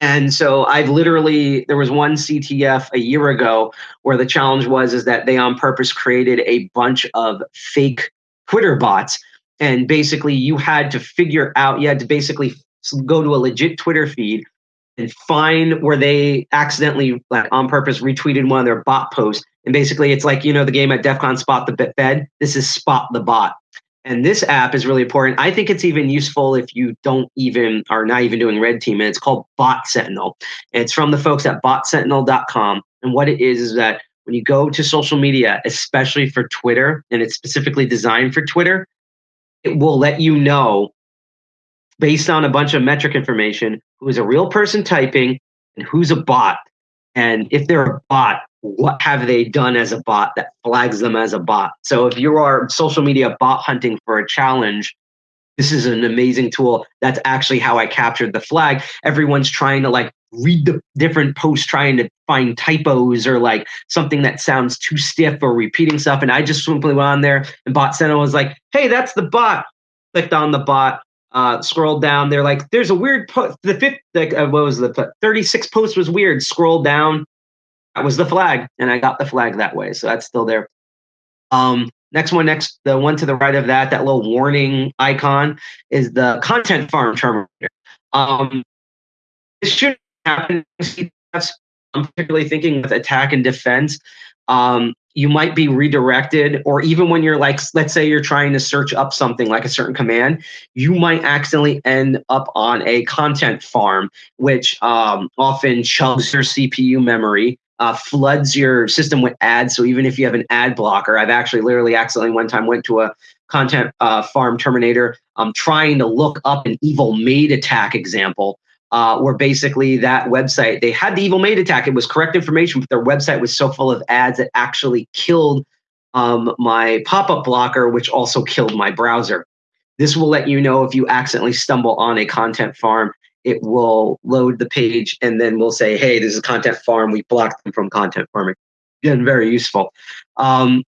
And so I've literally there was one CTF a year ago where the challenge was is that they on purpose created a bunch of fake Twitter bots and basically you had to figure out you had to basically go to a legit Twitter feed and find where they accidentally like on purpose retweeted one of their bot posts and basically, it's like, you know, the game at DEF CON Spot the Fed. This is Spot the Bot. And this app is really important. I think it's even useful if you don't even are not even doing red team. And it's called Bot Sentinel. And it's from the folks at botsentinel.com. And what it is is that when you go to social media, especially for Twitter, and it's specifically designed for Twitter, it will let you know based on a bunch of metric information who is a real person typing and who's a bot. And if they're a bot, what have they done as a bot that flags them as a bot? So if you are social media bot hunting for a challenge, this is an amazing tool. That's actually how I captured the flag. Everyone's trying to like read the different posts, trying to find typos or like something that sounds too stiff or repeating stuff. And I just simply went on there and bot Sentinel was like, hey, that's the bot. Clicked on the bot, uh, scrolled down. They're like, there's a weird post. The fifth, like, uh, what was the 36 post was weird. Scroll down, that was the flag, and I got the flag that way. So that's still there. Um, next one, next the one to the right of that, that little warning icon is the content farm terminator. Um, this should happen. I'm particularly thinking with attack and defense. Um, you might be redirected, or even when you're like, let's say you're trying to search up something like a certain command, you might accidentally end up on a content farm, which um, often chugs your CPU memory uh, floods your system with ads. So even if you have an ad blocker, I've actually literally accidentally one time went to a content uh, farm terminator um, trying to look up an evil maid attack example. Uh, where basically that website they had the evil maid attack. It was correct information, but their website was so full of ads that actually killed um, my pop-up blocker, which also killed my browser. This will let you know if you accidentally stumble on a content farm it will load the page and then we'll say, hey, this is content farm. We blocked them from content farming. Again, very useful. Um,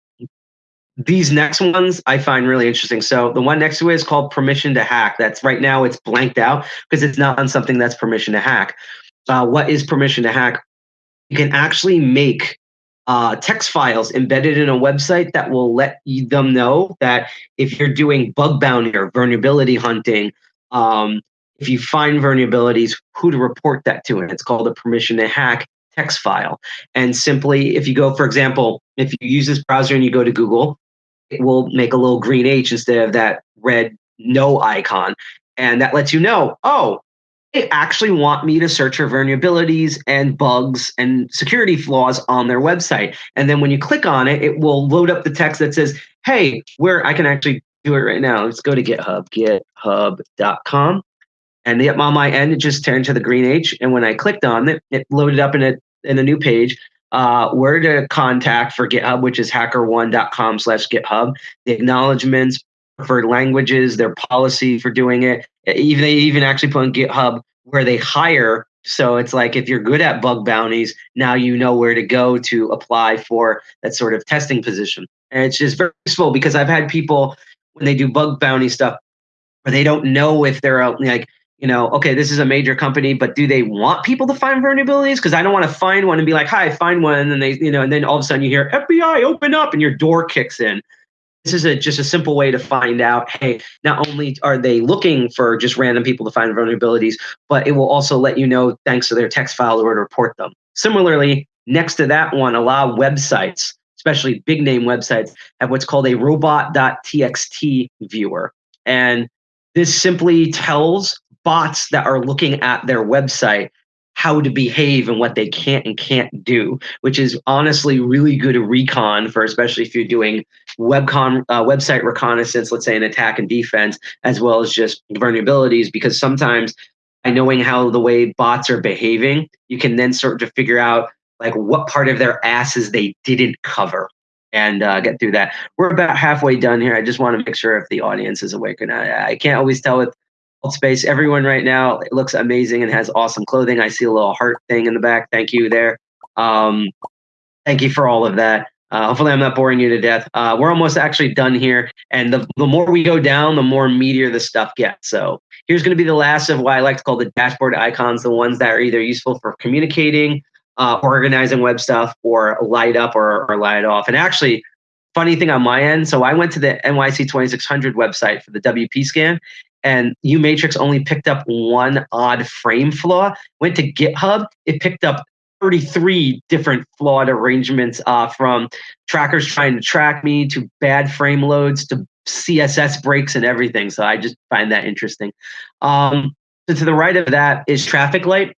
these next ones I find really interesting. So the one next to it is called permission to hack. That's right now it's blanked out because it's not on something that's permission to hack. Uh, what is permission to hack? You can actually make uh, text files embedded in a website that will let them know that if you're doing bug bounty or vulnerability hunting, um, if you find vulnerabilities, who to report that to. And it's called a permission to hack text file. And simply, if you go, for example, if you use this browser and you go to Google, will make a little green H instead of that red no icon. And that lets you know, oh, they actually want me to search for vulnerabilities and bugs and security flaws on their website. And then when you click on it, it will load up the text that says, hey, where I can actually do it right now. Let's go to GitHub, github.com. And yep, on my end, it just turned to the green H. And when I clicked on it, it loaded up in a in a new page. Uh, where to contact for GitHub, which is hackerone.com slash GitHub. The acknowledgments, preferred languages, their policy for doing it. Even they even actually put on GitHub where they hire. So it's like if you're good at bug bounties, now you know where to go to apply for that sort of testing position. And it's just very useful because I've had people when they do bug bounty stuff where they don't know if they're like you know, okay, this is a major company, but do they want people to find vulnerabilities? Because I don't want to find one and be like, hi, find one. And they, you know, and then all of a sudden you hear FBI open up and your door kicks in. This is a, just a simple way to find out, hey, not only are they looking for just random people to find vulnerabilities, but it will also let you know, thanks to their text file, where to report them. Similarly, next to that one, a lot of websites, especially big name websites, have what's called a robot.txt viewer. And this simply tells bots that are looking at their website how to behave and what they can't and can't do, which is honestly really good recon for especially if you're doing webcon uh, website reconnaissance, let's say an attack and defense, as well as just vulnerabilities. Because sometimes by knowing how the way bots are behaving, you can then start to figure out like what part of their asses they didn't cover and uh, get through that. We're about halfway done here. I just want to make sure if the audience is awake or not. I can't always tell with space. Everyone right now it looks amazing and has awesome clothing. I see a little heart thing in the back. Thank you there. Um, thank you for all of that. Uh, hopefully, I'm not boring you to death. Uh, we're almost actually done here. And the, the more we go down, the more meatier the stuff gets. So here's going to be the last of what I like to call the dashboard icons, the ones that are either useful for communicating, uh, organizing web stuff, or light up or, or light off. And actually, funny thing on my end, so I went to the NYC 2600 website for the WP scan, and uMatrix only picked up one odd frame flaw. Went to GitHub, it picked up 33 different flawed arrangements uh, from trackers trying to track me to bad frame loads to CSS breaks and everything. So I just find that interesting. Um, so to the right of that is Traffic Light.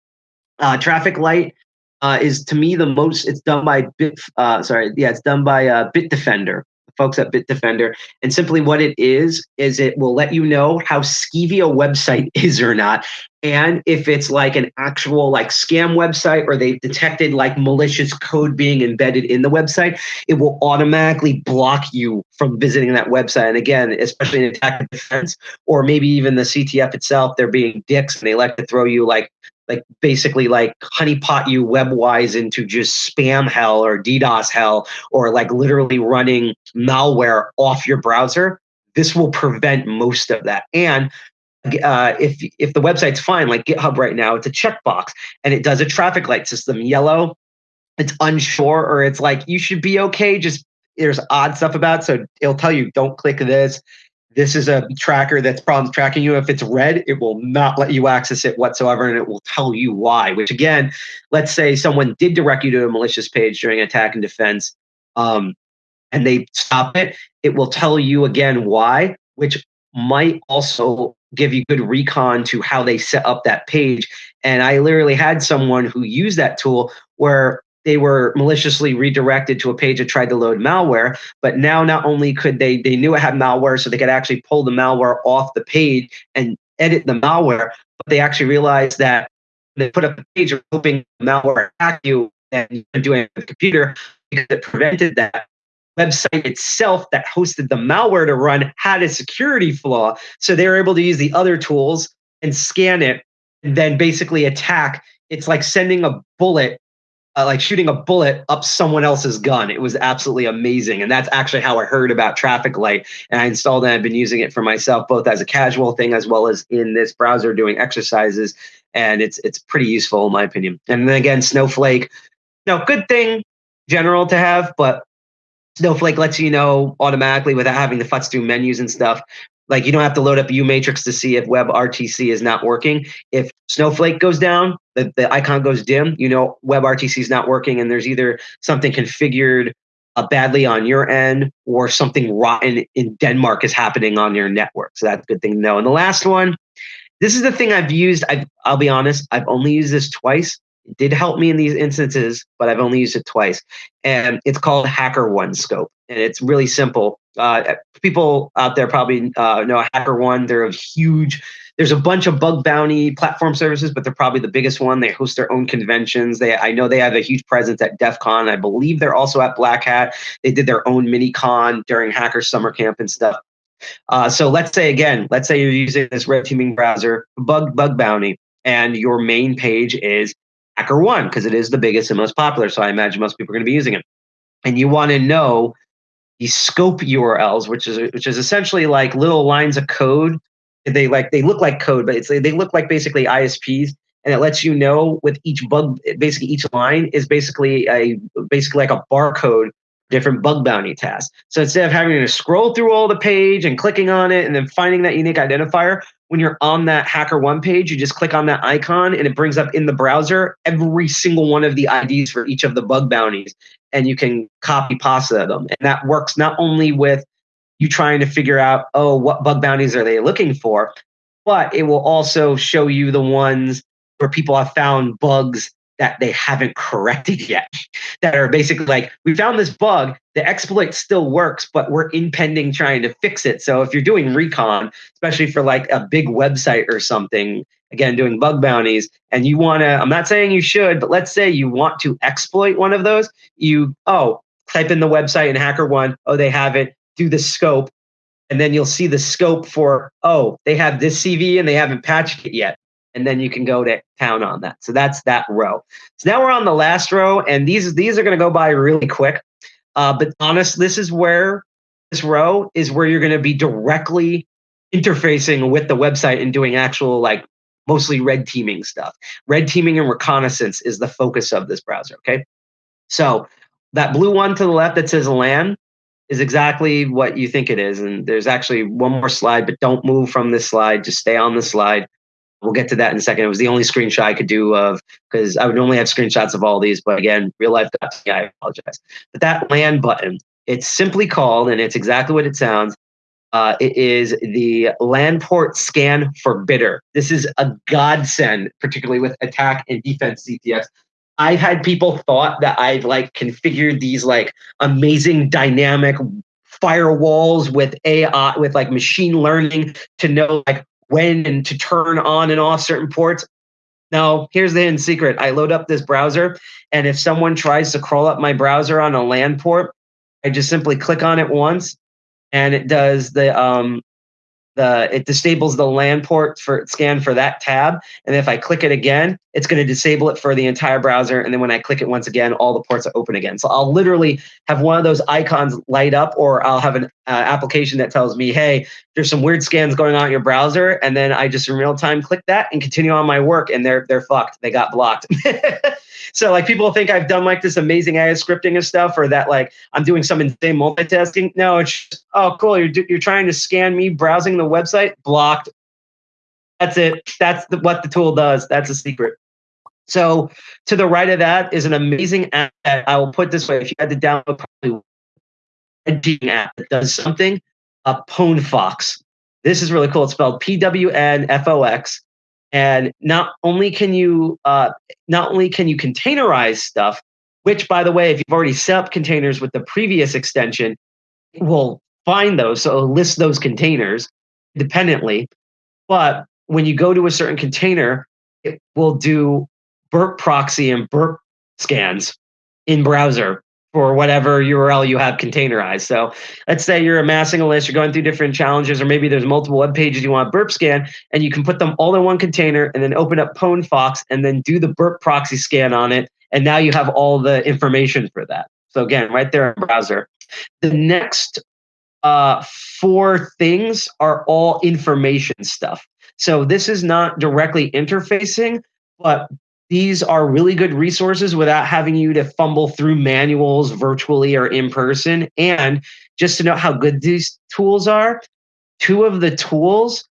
Uh, traffic Light uh, is to me the most. It's done by Bit. Uh, sorry, yeah, it's done by uh, Bitdefender folks at Bitdefender. And simply what it is, is it will let you know how skeevy a website (laughs) is or not. And if it's like an actual like scam website or they've detected like malicious code being embedded in the website, it will automatically block you from visiting that website. And again, especially in attack defense, or maybe even the CTF itself, they're being dicks and they like to throw you like like basically like honeypot you webwise into just spam hell or DDoS hell or like literally running malware off your browser, this will prevent most of that. And uh, if if the website's fine, like GitHub right now, it's a checkbox and it does a traffic light system. Yellow, it's unsure or it's like you should be okay. Just there's odd stuff about so it'll tell you don't click this this is a tracker that's problem tracking you. If it's red, it will not let you access it whatsoever, and it will tell you why. Which again, let's say someone did direct you to a malicious page during attack and defense, um, and they stop it, it will tell you again why, which might also give you good recon to how they set up that page. And I literally had someone who used that tool where they were maliciously redirected to a page that tried to load malware. But now not only could they they knew it had malware, so they could actually pull the malware off the page and edit the malware, but they actually realized that they put up a page of hoping malware attack you and doing it with the computer because it prevented that website itself that hosted the malware to run had a security flaw. So they were able to use the other tools and scan it and then basically attack. It's like sending a bullet uh, like shooting a bullet up someone else's gun. It was absolutely amazing. And that's actually how I heard about Traffic Light. And I installed it and I've been using it for myself, both as a casual thing as well as in this browser doing exercises. And it's it's pretty useful in my opinion. And then again, Snowflake, no, good thing general to have, but Snowflake lets you know automatically without having to futz through menus and stuff Like you don't have to load up U-Matrix to see if WebRTC is not working. If Snowflake goes down, the, the icon goes dim, you know WebRTC is not working, and there's either something configured uh, badly on your end or something rotten in Denmark is happening on your network. So that's a good thing to know. And the last one, this is the thing I've used. i will be honest, I've only used this twice. It did help me in these instances, but I've only used it twice. And it's called Hacker One Scope. And it's really simple. Uh, people out there probably uh, know HackerOne. They're a huge there's a bunch of bug bounty platform services, but they're probably the biggest one. They host their own conventions. They, I know they have a huge presence at DEF CON. I believe they're also at Black Hat. They did their own mini con during Hacker Summer Camp and stuff. Uh, so let's say again, let's say you're using this red teaming browser, bug bug bounty, and your main page is HackerOne because it is the biggest and most popular. So I imagine most people are going to be using it. And you want to know the scope URLs, which is which is essentially like little lines of code they like they look like code, but it's they look like basically ISPs, and it lets you know with each bug, basically each line is basically a basically like a barcode different bug bounty tasks. So instead of having to scroll through all the page and clicking on it and then finding that unique identifier, when you're on that HackerOne page, you just click on that icon and it brings up in the browser every single one of the IDs for each of the bug bounties. And you can copy pasta them. And that works not only with you trying to figure out, oh, what bug bounties are they looking for? But it will also show you the ones where people have found bugs that they haven't corrected (laughs) yet. That are basically like, we found this bug, the exploit still works, but we're impending trying to fix it. So if you're doing recon, especially for like a big website or something, again, doing bug bounties, and you want to, I'm not saying you should, but let's say you want to exploit one of those, you, oh, type in the website and HackerOne, oh, they have it do the scope, and then you'll see the scope for, oh, they have this CV and they haven't patched it yet. And then you can go to town on that. So that's that row. So now we're on the last row, and these these are going to go by really quick. Uh, but honest, this is where this row is where you're going to be directly interfacing with the website and doing actual like mostly red teaming stuff. Red teaming and reconnaissance is the focus of this browser. Okay. So that blue one to the left that says LAN, is exactly what you think it is. And there's actually one more slide, but don't move from this slide. Just stay on the slide. We'll get to that in a second. It was the only screenshot I could do of because I would normally have screenshots of all these, but again, real life Yeah, I apologize. But that LAN button, it's simply called, and it's exactly what it sounds. Uh, it is the LAN port scan forbidder. This is a godsend, particularly with attack and defense CTFs. I've had people thought that I've like configured these like amazing dynamic firewalls with AI with like machine learning to know like when and to turn on and off certain ports. Now, here's the hidden secret. I load up this browser, and if someone tries to crawl up my browser on a LAN port, I just simply click on it once, and it does the um, the it disables the LAN port for scan for that tab and if i click it again it's going to disable it for the entire browser and then when i click it once again all the ports are open again. So i'll literally have one of those icons light up or i'll have an uh, application that tells me hey there's some weird scans going on in your browser and then i just in real time click that and continue on my work and they're they're fucked. They got blocked (laughs) So like people think I've done like this amazing AI scripting and stuff, or that like I'm doing some insane multitasking. No, it's just, oh cool. You're you're trying to scan me browsing the website, blocked. That's it. That's the, what the tool does. That's a secret. So to the right of that is an amazing app. I will put this way: if you had to download probably a app that does something, a PwnFox. This is really cool. It's spelled P W N F O X. And not only can you uh, not only can you containerize stuff, which by the way, if you've already set up containers with the previous extension, it will find those. So list those containers independently. But when you go to a certain container, it will do burp proxy and burp scans in browser for whatever URL you have containerized. So let's say you're amassing a list, you're going through different challenges, or maybe there's multiple web pages you want burp scan, and you can put them all in one container and then open up PwnFox and then do the burp proxy scan on it. And now you have all the information for that. So again, right there in browser. The next uh, four things are all information stuff. So this is not directly interfacing, but these are really good resources without having you to fumble through manuals virtually or in person. And just to know how good these tools are, two of the tools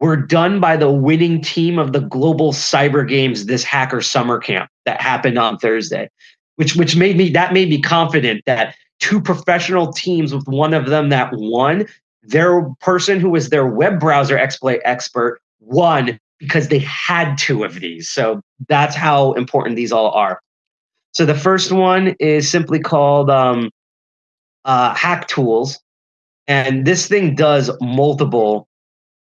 were done by the winning team of the global cyber games this hacker summer camp that happened on Thursday, which which made me that made me confident that two professional teams with one of them that won, their person who was their web browser exploit expert won because they had two of these. So that's how important these all are. So the first one is simply called um, uh, Hack Tools, and this thing does multiple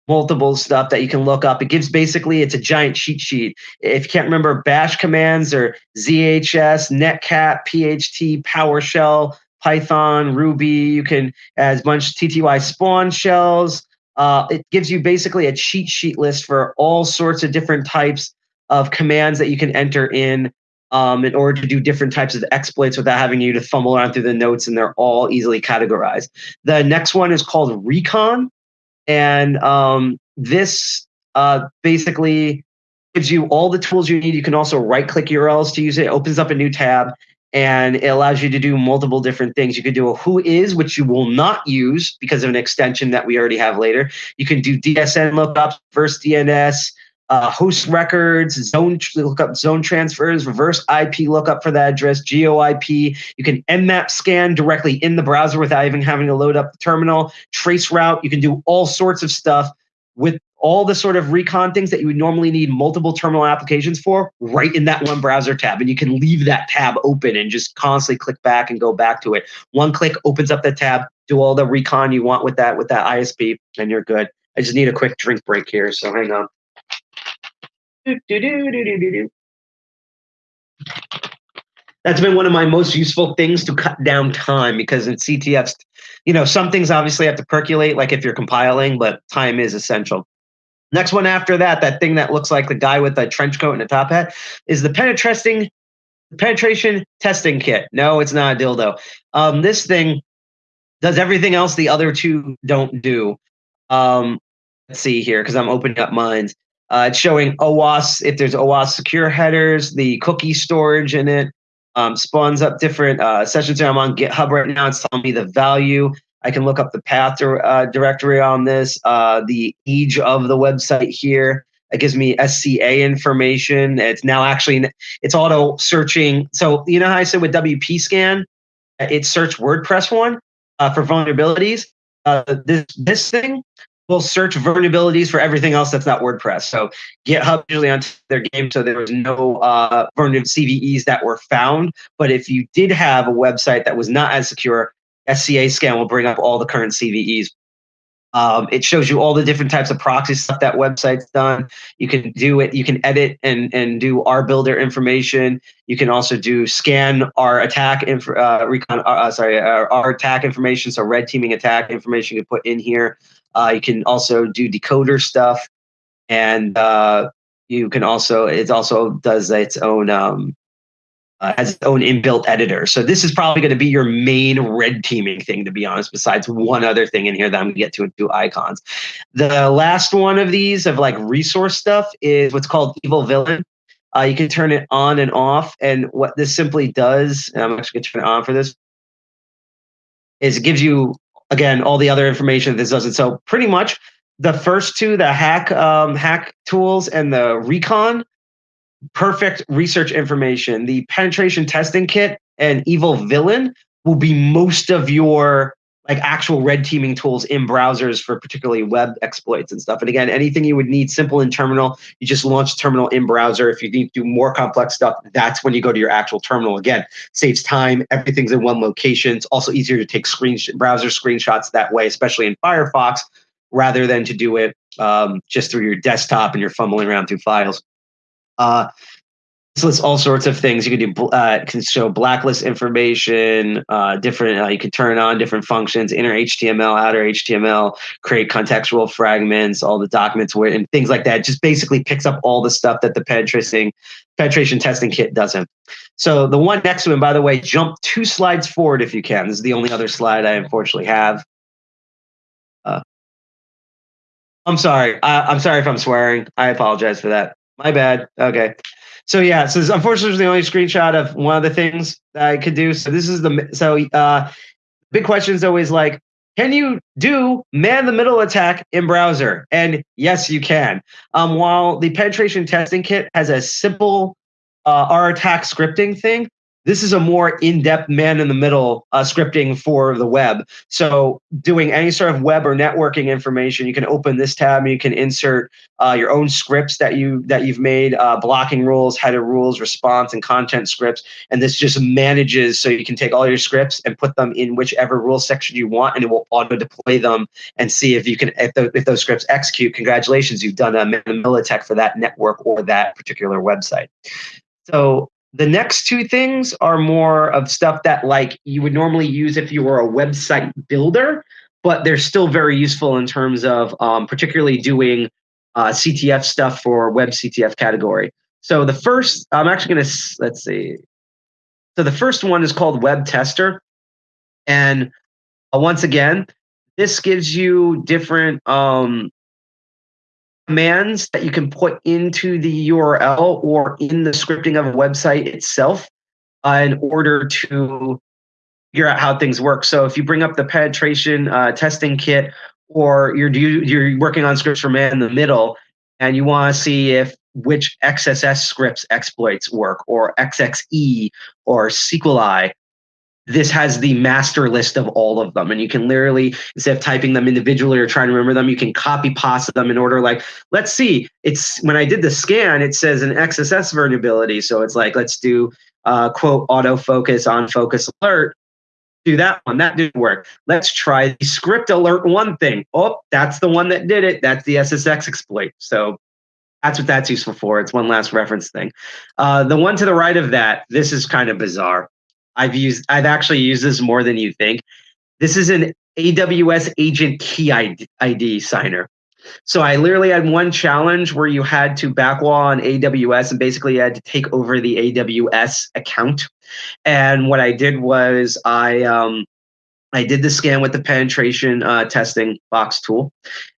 multiple stuff that you can look up. It gives basically it's a giant cheat sheet. If you can't remember bash commands or ZHS, Netcat, PHP, PowerShell, Python, Ruby, you can as bunch TTY spawn shells. Uh, it gives you basically a cheat sheet list for all sorts of different types of commands that you can enter in um, in order to do different types of exploits without having you to fumble around through the notes, and they're all easily categorized. The next one is called Recon, and um, this uh, basically gives you all the tools you need. You can also right click URLs to use it. it. Opens up a new tab and it allows you to do multiple different things. You could do a who is, which you will not use because of an extension that we already have later. You can do DSN lookups, reverse DNS, uh, host records, zone lookup, zone transfers, reverse IP lookup for the address, GeoIP. You can nmap scan directly in the browser without even having to load up the terminal. Trace route. You can do all sorts of stuff with all the sort of recon things that you would normally need multiple terminal applications for right in that one browser tab. And you can leave that tab open and just constantly click back and go back to it. One click opens up the tab, do all the recon you want with that with that ISP, and you're good. I just need a quick drink break here, so hang on. That's been one of my most useful things to cut down time because in CTFs, you know, some things obviously have to percolate, like if you're compiling, but time is essential. Next one after that, that thing that looks like the guy with a trench coat and a top hat, is the penetrating penetration testing kit. No, it's not a dildo. Um, this thing does everything else the other two don't do. Um, let's see here because I'm opening up mines. Uh, it's showing OWASP, if there's OWASP secure headers, the cookie storage in it, um, spawns up different uh, sessions. I'm on GitHub right now. It's telling me the value. I can look up the path uh, directory on this, uh, the age of the website here. It gives me SCA information. It's now actually it's auto searching. So you know how I said with WP scan, it searched WordPress one uh, for vulnerabilities. Uh, this this thing will search vulnerabilities for everything else that's not WordPress. So GitHub usually on their game, so there was no uh, vulnerable CVEs that were found. But if you did have a website that was not as secure, SCA scan will bring up all the current CVEs. Um, it shows you all the different types of proxy stuff that website's done. You can do it. You can edit and and do our builder information. You can also do scan our attack inf- uh, recon. Uh, sorry, our, our attack information. So red teaming attack information you put in here. Uh, you can also do decoder stuff, and uh, you can also it also does its own um, uh, has its own inbuilt editor. So this is probably going to be your main red teaming thing, to be honest. Besides one other thing in here that I'm going to get to in two icons. The last one of these of like resource stuff is what's called Eval Villain. Uh, you can turn it on and off, and what this simply does, and I'm actually going to turn it on for this, is it gives you again, all the other information this doesn't. So pretty much the first two, the hack um, hack tools and the recon, perfect research information. The penetration testing kit and Eval Villain will be most of your like actual red teaming tools in browsers for particularly web exploits and stuff. And again, anything you would need simple in terminal, you just launch terminal in browser. If you need to do more complex stuff, that's when you go to your actual terminal. Again, saves time. Everything's in one location. It's also easier to take screen browser screenshots that way, especially in Firefox, rather than to do it um, just through your desktop and you're fumbling around through files. Uh, so it's all sorts of things. You can do uh, can show blacklist information, uh, different. Uh, you can turn on different functions, inner HTML, outer HTML, create contextual fragments, all the documents where and things like that. Just basically picks up all the stuff that the penetration penetration testing kit doesn't. So the one next to him, by the way, jump two slides forward if you can. This is the only other slide I unfortunately have. Uh, I'm sorry. I, I'm sorry if I'm swearing. I apologize for that. My bad. Okay. So yeah, so this, unfortunately, the only screenshot of one of the things that I could do. So this is the so uh, big question is always like, can you do man the middle attack in browser? And yes, you can. Um, while the penetration testing kit has a simple uh, R attack scripting thing, this is a more in-depth man in the middle uh, scripting for the web. So doing any sort of web or networking information, you can open this tab and you can insert uh, your own scripts that you that you've made, uh, blocking rules, header rules, response, and content scripts. And this just manages so you can take all your scripts and put them in whichever rule section you want, and it will auto deploy them and see if you can if, the, if those scripts execute. Congratulations, you've done a attack for that network or that particular website. So the next two things are more of stuff that like you would normally use if you were a website builder, but they're still very useful in terms of um, particularly doing uh, CTF stuff for web CTF category. So the first, I'm actually going to let's see. So the first one is called Web Tester, and uh, once again, this gives you different um, commands that you can put into the URL or in the scripting of a website itself uh, in order to figure out how things work. So if you bring up the penetration uh, testing kit or you're you're working on scripts for man in the middle and you want to see if which XSS scripts exploits work or XXE or SQLi, this has the master list of all of them. And you can literally instead of typing them individually or trying to remember them you can copy pasta them in order like let's see it's when i did the scan it says an xss vulnerability so it's like let's do uh, quote autofocus on focus alert. Do that one that didn't work. Let's try the script alert one thing. Oh that's the one that did it. That's the ssx exploit. So that's what that's useful for. It's one last reference thing. Uh, the one to the right of that this is kind of bizarre I've used I've actually used this more than you think. This is an AWS agent key ID, ID signer. So I literally had one challenge where you had to backwall on AWS and basically you had to take over the AWS account. And what I did was I um, I did the scan with the penetration uh, testing box tool.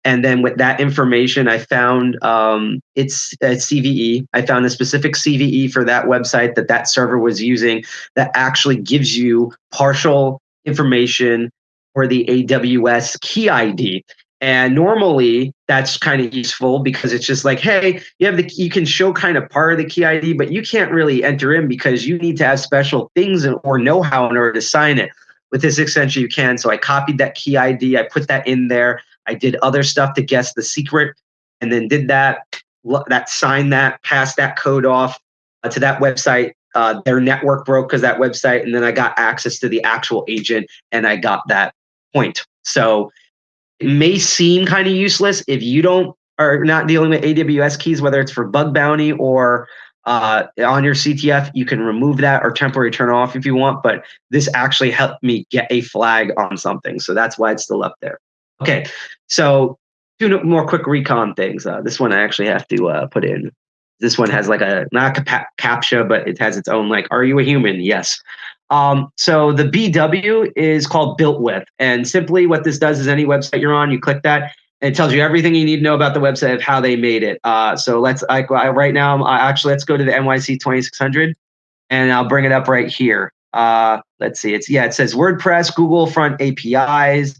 And then with that information, I found um, it's a CVE. I found a specific CVE for that website that that server was using that actually gives you partial information for the AWS key ID. And normally that's kind of useful because it's just like, hey, you have the you can show kind of part of the key ID, but you can't really enter in because you need to have special things or know-how in order to sign it with this extension you can. So I copied that key ID, I put that in there. I did other stuff to guess the secret and then did that, that signed that, passed that code off uh, to that website. Uh, their network broke because that website, and then I got access to the actual agent and I got that point. So it may seem kind of useless if you don't are not dealing with AWS keys, whether it's for bug bounty or uh, on your CTF, you can remove that or temporarily turn off if you want, but this actually helped me get a flag on something. So that's why it's still up there. Okay, so two more quick recon things. Uh, this one I actually have to uh, put in. This one has like a, not a CAPTCHA, but it has its own like, are you a human? Yes. Um, so the BW is called built with. And simply what this does is any website you're on, you click that it tells you everything you need to know about the website of how they made it. Uh, so let's I, like right now, uh, actually, let's go to the NYC 2600 and I'll bring it up right here. Uh, let's see. It's yeah, it says WordPress, Google Font APIs,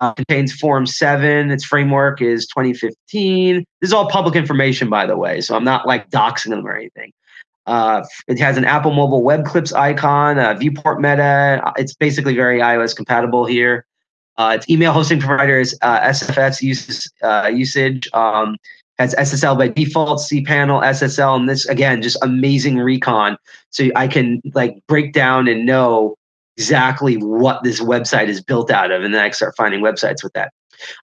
uh, Contact Form 7. Its framework is 2015. This is all public information, by the way. So I'm not like doxing them or anything. Uh, it has an Apple Mobile Web Clips icon, a viewport meta. It's basically very iOS compatible here. Uh, its email hosting providers uh, SFS uh, usage um, has SSL by default, cPanel, SSL, and this again just amazing recon. So I can like break down and know exactly what this website is built out of, and then I start finding websites with that.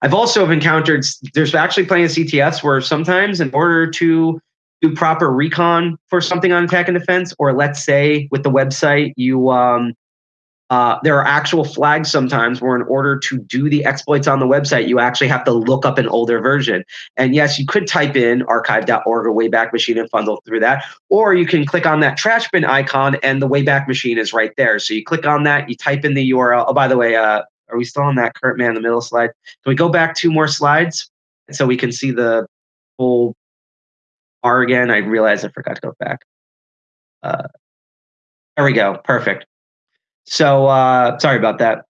I've also encountered there's actually plenty of CTFs where sometimes in order to do proper recon for something on attack and defense, or let's say with the website you um, uh, there are actual flags sometimes where, in order to do the exploits on the website, you actually have to look up an older version. And yes, you could type in archive.org or Wayback Machine and funnel through that. Or you can click on that trash bin icon and the Wayback Machine is right there. So you click on that, you type in the URL. Oh, by the way, uh, are we still on that current man in the middle slide? Can we go back two more slides so we can see the whole bar again? I realized I forgot to go back. Uh, there we go. Perfect. So uh, sorry about that.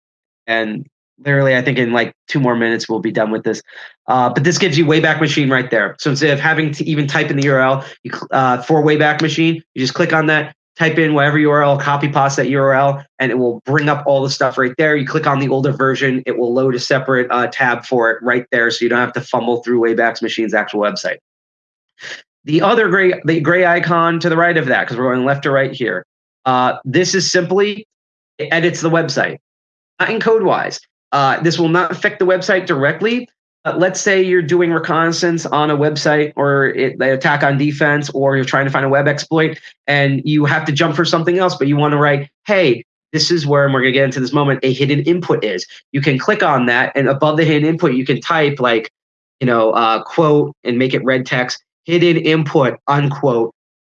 And literally, I think in like two more minutes, we'll be done with this. Uh, but this gives you Wayback Machine right there. So instead of having to even type in the URL you, uh, for Wayback Machine, you just click on that, type in whatever URL, copy paste that URL, and it will bring up all the stuff right there. You click on the older version, it will load a separate uh, tab for it right there, so you don't have to fumble through Wayback Machine's actual website. The other gray, the gray icon to the right of that, because we're going left to right here, uh, this is simply it edits the website, not in code wise. Uh, this will not affect the website directly. But let's say you're doing reconnaissance on a website or it, the attack on defense, or you're trying to find a web exploit and you have to jump for something else, but you want to write, hey, this is where, and we're going to get into this moment, a hidden input is. You can click on that, and above the hidden input, you can type like, you know, uh, quote and make it red text, hidden input, unquote,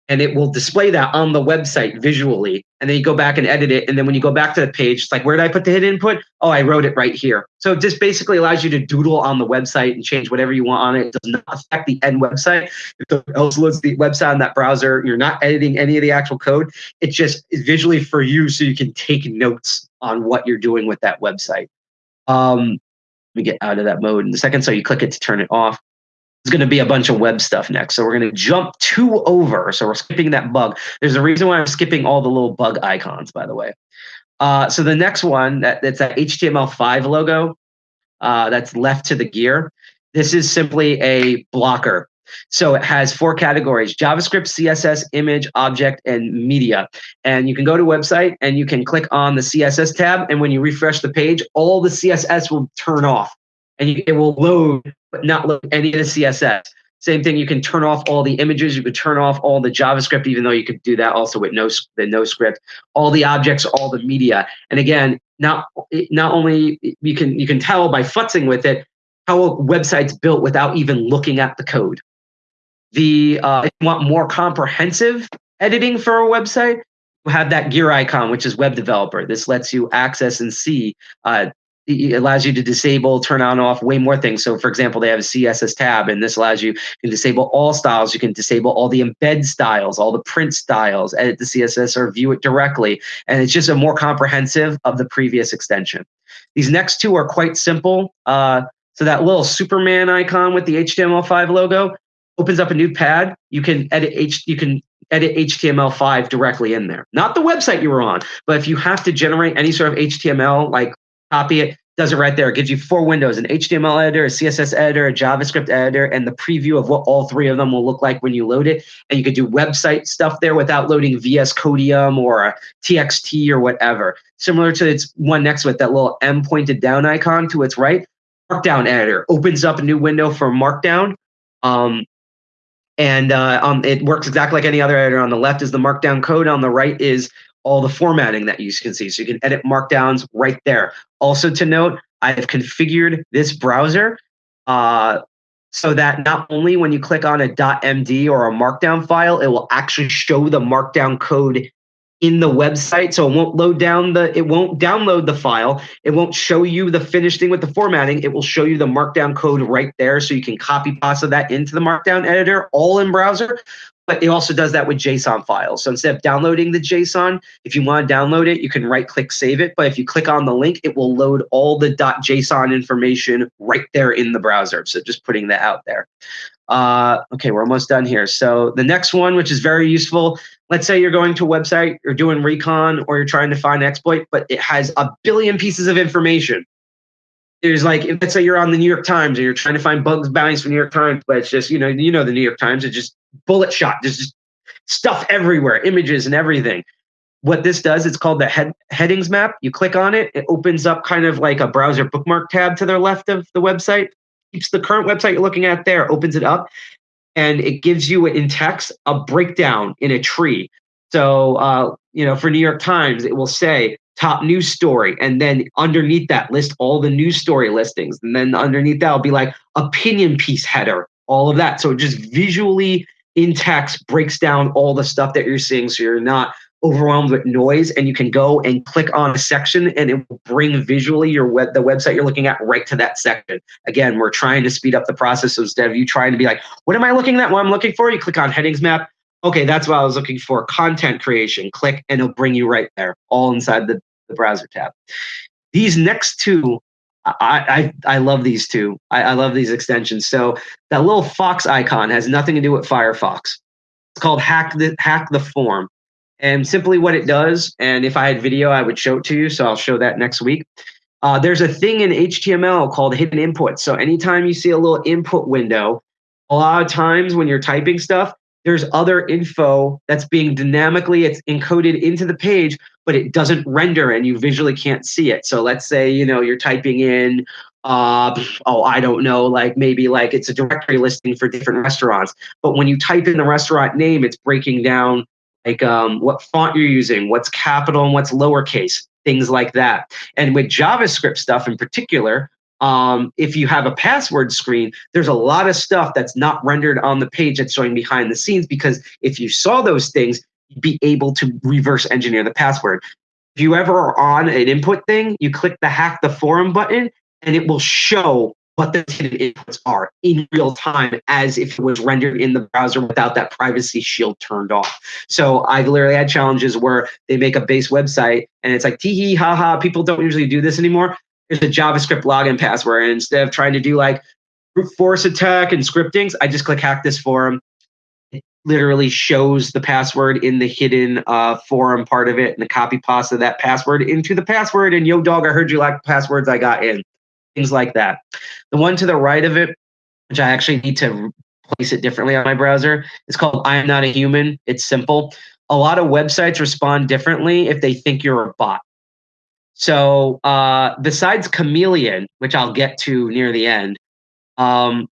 and it will display that on the website visually. And then you go back and edit it. And then when you go back to the page, it's like, where did I put the hidden input? Oh, I wrote it right here. So it just basically allows you to doodle on the website and change whatever you want on it. It does not affect the end website. If it else loads the website on that browser, you're not editing any of the actual code. It just is visually for you so you can take notes on what you're doing with that website. Um, let me get out of that mode in a second. So you click it to turn it off is going to be a bunch of web stuff next. So we're going to jump two over. So we're skipping that bug. There's a reason why I'm skipping all the little bug icons, by the way. Uh, so the next one, that, that's that HTML5 logo uh, that's left to the gear. This is simply a blocker. So it has four categories, JavaScript, CSS, image, object, and media. And you can go to website and you can click on the CSS tab. And when you refresh the page, all the CSS will turn off and it will load, but not load any of the CSS. Same thing, you can turn off all the images, you could turn off all the JavaScript, even though you could do that also with no the no script, all the objects, all the media. And again, not not only you can you can tell by futzing with it how a website's built without even looking at the code. The uh, if you want more comprehensive editing for a website, you have that gear icon, which is web developer. This lets you access and see uh, it allows you to disable, turn on, off way more things. So, for example, they have a CSS tab, and this allows you, can disable all styles. You can disable all the embed styles, all the print styles, edit the CSS, or view it directly. And it's just a more comprehensive of the previous extension. These next two are quite simple. Uh, so that little Superman icon with the HTML5 logo opens up a new pad. You can edit H. You can edit HTML5 directly in there. Not the website you were on, but if you have to generate any sort of HTML like copy it, does it right there. It gives you four windows, an HTML editor, a CSS editor, a JavaScript editor, and the preview of what all three of them will look like when you load it. And you could do website stuff there without loading VS Codium or a TXT or whatever. Similar to its one next it, that little M pointed down icon to its right, Markdown editor opens up a new window for Markdown. Um, and uh, um, it works exactly like any other editor. On the left is the Markdown code. On the right is all the formatting that you can see. So you can edit markdowns right there. Also to note, I have configured this browser uh, so that not only when you click on a .md or a markdown file, it will actually show the markdown code in the website. So it won't load down the, it won't download the file. It won't show you the finished thing with the formatting. It will show you the markdown code right there. So you can copy pasta that into the markdown editor all in browser but it also does that with JSON files. So instead of downloading the JSON, if you want to download it, you can right click save it. But if you click on the link, it will load all the .json information right there in the browser. So just putting that out there. Uh, okay, we're almost done here. So the next one, which is very useful, let's say you're going to a website, you're doing recon, or you're trying to find an exploit, but it has a billion pieces of information. There's like, let's say you're on the New York Times and you're trying to find bugs bounties for New York Times, but it's just, you know, you know the New York Times, it just bullet shot. There's just stuff everywhere, images and everything. What this does, it's called the head, headings map. You click on it, it opens up kind of like a browser bookmark tab to the left of the website. Keeps the current website you're looking at there, opens it up, and it gives you in text a breakdown in a tree. So, uh, you know, for New York Times, it will say top news story, and then underneath that list all the news story listings, and then underneath that will be like opinion piece header, all of that. So it just visually in text breaks down all the stuff that you're seeing. So you're not overwhelmed with noise and you can go and click on a section and it will bring visually your web the website you're looking at right to that section. Again we're trying to speed up the process. So instead of you trying to be like what am i looking at? What i'm looking for? You click on headings map. Okay that's what i was looking for. Content creation. Click and it'll bring you right there all inside the, the browser tab these next two I, I, I love these two. I, I love these extensions. So that little fox icon has nothing to do with Firefox. It's called hack the hack the form. And simply what it does, and if I had video, I would show it to you. So I'll show that next week. Uh, there's a thing in HTML called hidden input. So anytime you see a little input window, a lot of times when you're typing stuff, there's other info that's being dynamically it's encoded into the page but it doesn't render and you visually can't see it. So let's say you know you're typing in uh oh i don't know like maybe like it's a directory listing for different restaurants. But when you type in the restaurant name it's breaking down like um, what font you're using what's capital and what's lowercase things like that. And with javascript stuff in particular um, if you have a password screen, there's a lot of stuff that's not rendered on the page that's showing behind the scenes because if you saw those things, you'd be able to reverse engineer the password. If you ever are on an input thing, you click the hack the forum button and it will show what the hidden inputs are in real time as if it was rendered in the browser without that privacy shield turned off. So I've literally had challenges where they make a base website and it's like tee hee ha ha, people don't usually do this anymore here's a JavaScript login password. And instead of trying to do like brute force attack and scriptings, I just click hack this forum. It literally shows the password in the hidden uh, forum part of it and the copy pasta that password into the password. And yo, dog, I heard you like passwords I got in. Things like that. The one to the right of it, which I actually need to place it differently on my browser, is called I am not a human. It's simple. A lot of websites respond differently if they think you're a bot. So uh, besides Chameleon, which I'll get to near the end, um,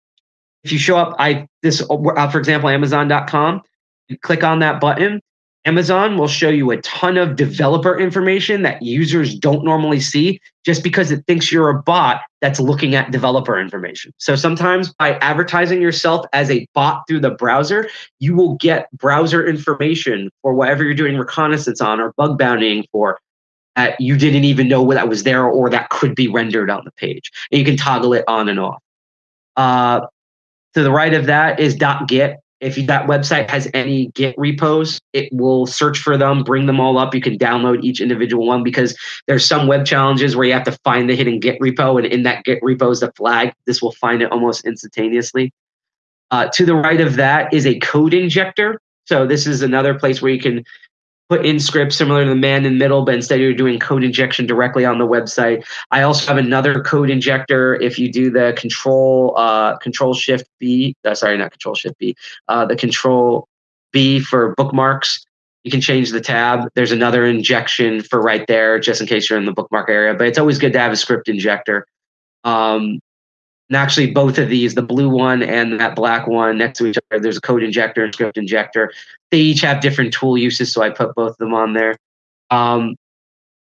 if you show up, I this uh, for example, Amazon.com, you click on that button. Amazon will show you a ton of developer information that users don't normally see just because it thinks you're a bot that's looking at developer information. So sometimes by advertising yourself as a bot through the browser, you will get browser information for whatever you're doing reconnaissance on or bug bountying for that you didn't even know that was there or that could be rendered on the page. And you can toggle it on and off. Uh, to the right of that is .git. If that website has any Git repos, it will search for them, bring them all up. You can download each individual one because there's some web challenges where you have to find the hidden Git repo, and in that Git repo is the flag. This will find it almost instantaneously. Uh, to the right of that is a code injector. So this is another place where you can put in scripts similar to the man in the middle, but instead you're doing code injection directly on the website. I also have another code injector. If you do the control uh, control shift B, uh, sorry, not control shift B, uh, the control B for bookmarks. You can change the tab. There's another injection for right there, just in case you're in the bookmark area. But it's always good to have a script injector. Um, and actually, both of these, the blue one and that black one next to each other, there's a code injector and script injector. They each have different tool uses, so I put both of them on there. Um,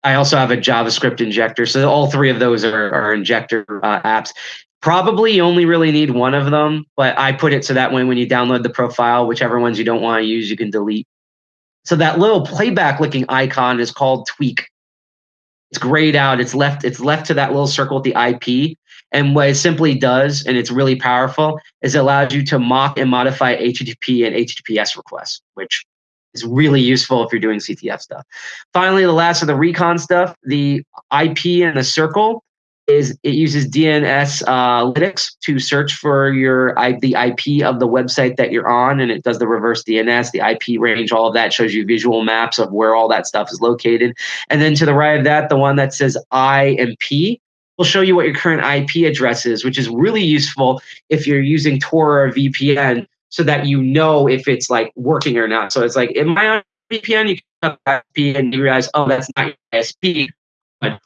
I also have a JavaScript injector. So all three of those are, are injector uh, apps. Probably you only really need one of them, but I put it so that way when you download the profile, whichever ones you don't want to use, you can delete. So that little playback looking icon is called Tweak. It's grayed out. It's left. It's left to that little circle with the IP. And what it simply does, and it's really powerful, is it allows you to mock and modify HTTP and HTTPS requests, which is really useful if you're doing CTF stuff. Finally, the last of the recon stuff, the IP and the circle is it uses DNS uh, to search for your the IP of the website that you're on, and it does the reverse DNS, the IP range, all of that shows you visual maps of where all that stuff is located. And then to the right of that, the one that says I and P will show you what your current IP address is, which is really useful if you're using Tor or VPN so that you know if it's like working or not. So it's like, am I on VPN? You can IP and you realize, oh, that's not your ISP.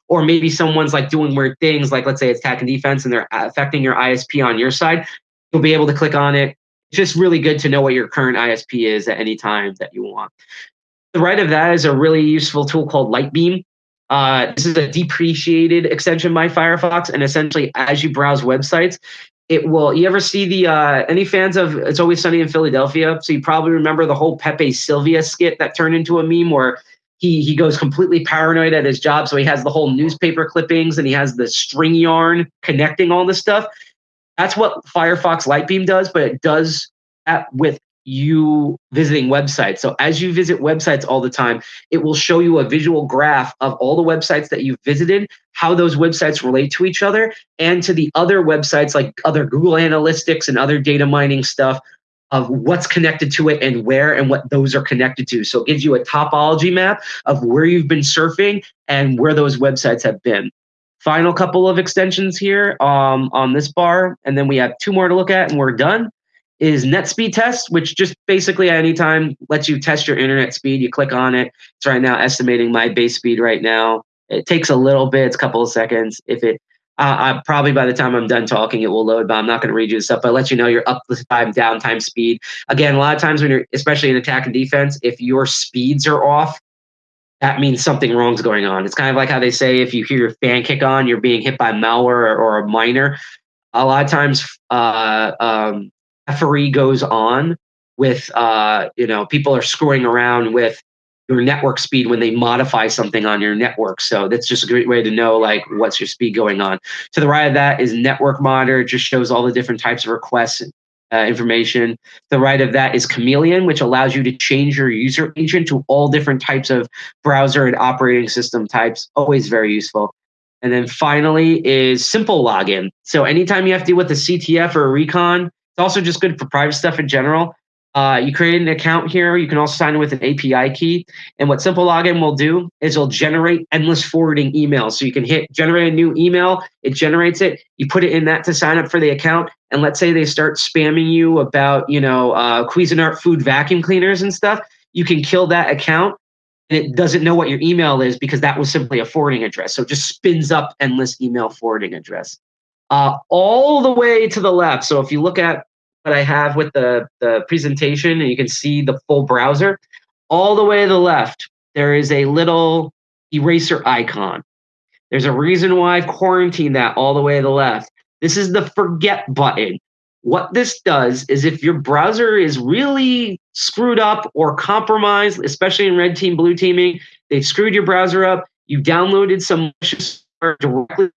Or maybe someone's like doing weird things, like let's say it's attack and defense and they're affecting your ISP on your side. You'll be able to click on it. It's just really good to know what your current ISP is at any time that you want. The right of that is a really useful tool called Lightbeam. Uh, this is a depreciated extension by Firefox, and essentially, as you browse websites, it will. You ever see the uh, any fans of It's Always Sunny in Philadelphia? So you probably remember the whole Pepe Silvia skit that turned into a meme where he he goes completely paranoid at his job, so he has the whole newspaper clippings and he has the string yarn connecting all this stuff. That's what Firefox Lightbeam does, but it does that with you visiting websites. So as you visit websites all the time, it will show you a visual graph of all the websites that you've visited, how those websites relate to each other, and to the other websites like other Google Analytics and other data mining stuff of what's connected to it and where and what those are connected to. So it gives you a topology map of where you've been surfing and where those websites have been. Final couple of extensions here um, on this bar, and then we have two more to look at and we're done is net speed test, which just basically at any time lets you test your internet speed. You click on it. It's right now estimating my base speed right now. It takes a little bit, it's a couple of seconds. If it, uh, I, probably by the time I'm done talking, it will load, but I'm not going to read you the stuff, but I'll let you know your up time, downtime speed. Again, a lot of times when you're, especially in attack and defense, if your speeds are off, that means something wrong's going on. It's kind of like how they say if you hear your fan kick on, you're being hit by malware or, or a miner. A lot of times, uh, um, effery goes on with uh, you know people are screwing around with your network speed when they modify something on your network. So that's just a great way to know like what's your speed going on. To the right of that is network monitor. It just shows all the different types of requests uh, information. The right of that is Chameleon, which allows you to change your user agent to all different types of browser and operating system types. Always very useful. And then finally is simple login. So anytime you have to deal with a CTF or a recon, also just good for private stuff in general. Uh, you create an account here. You can also sign in with an API key. And what Simple Login will do is it'll generate endless forwarding emails. So you can hit generate a new email. It generates it. You put it in that to sign up for the account. And let's say they start spamming you about, you know, uh, Cuisinart food vacuum cleaners and stuff. You can kill that account and it doesn't know what your email is because that was simply a forwarding address. So it just spins up endless email forwarding address. Uh, all the way to the left. So if you look at what I have with the, the presentation, and you can see the full browser. All the way to the left, there is a little eraser icon. There's a reason why I've quarantined that all the way to the left. This is the forget button. What this does is if your browser is really screwed up or compromised, especially in red team, blue teaming, they've screwed your browser up, you downloaded some directly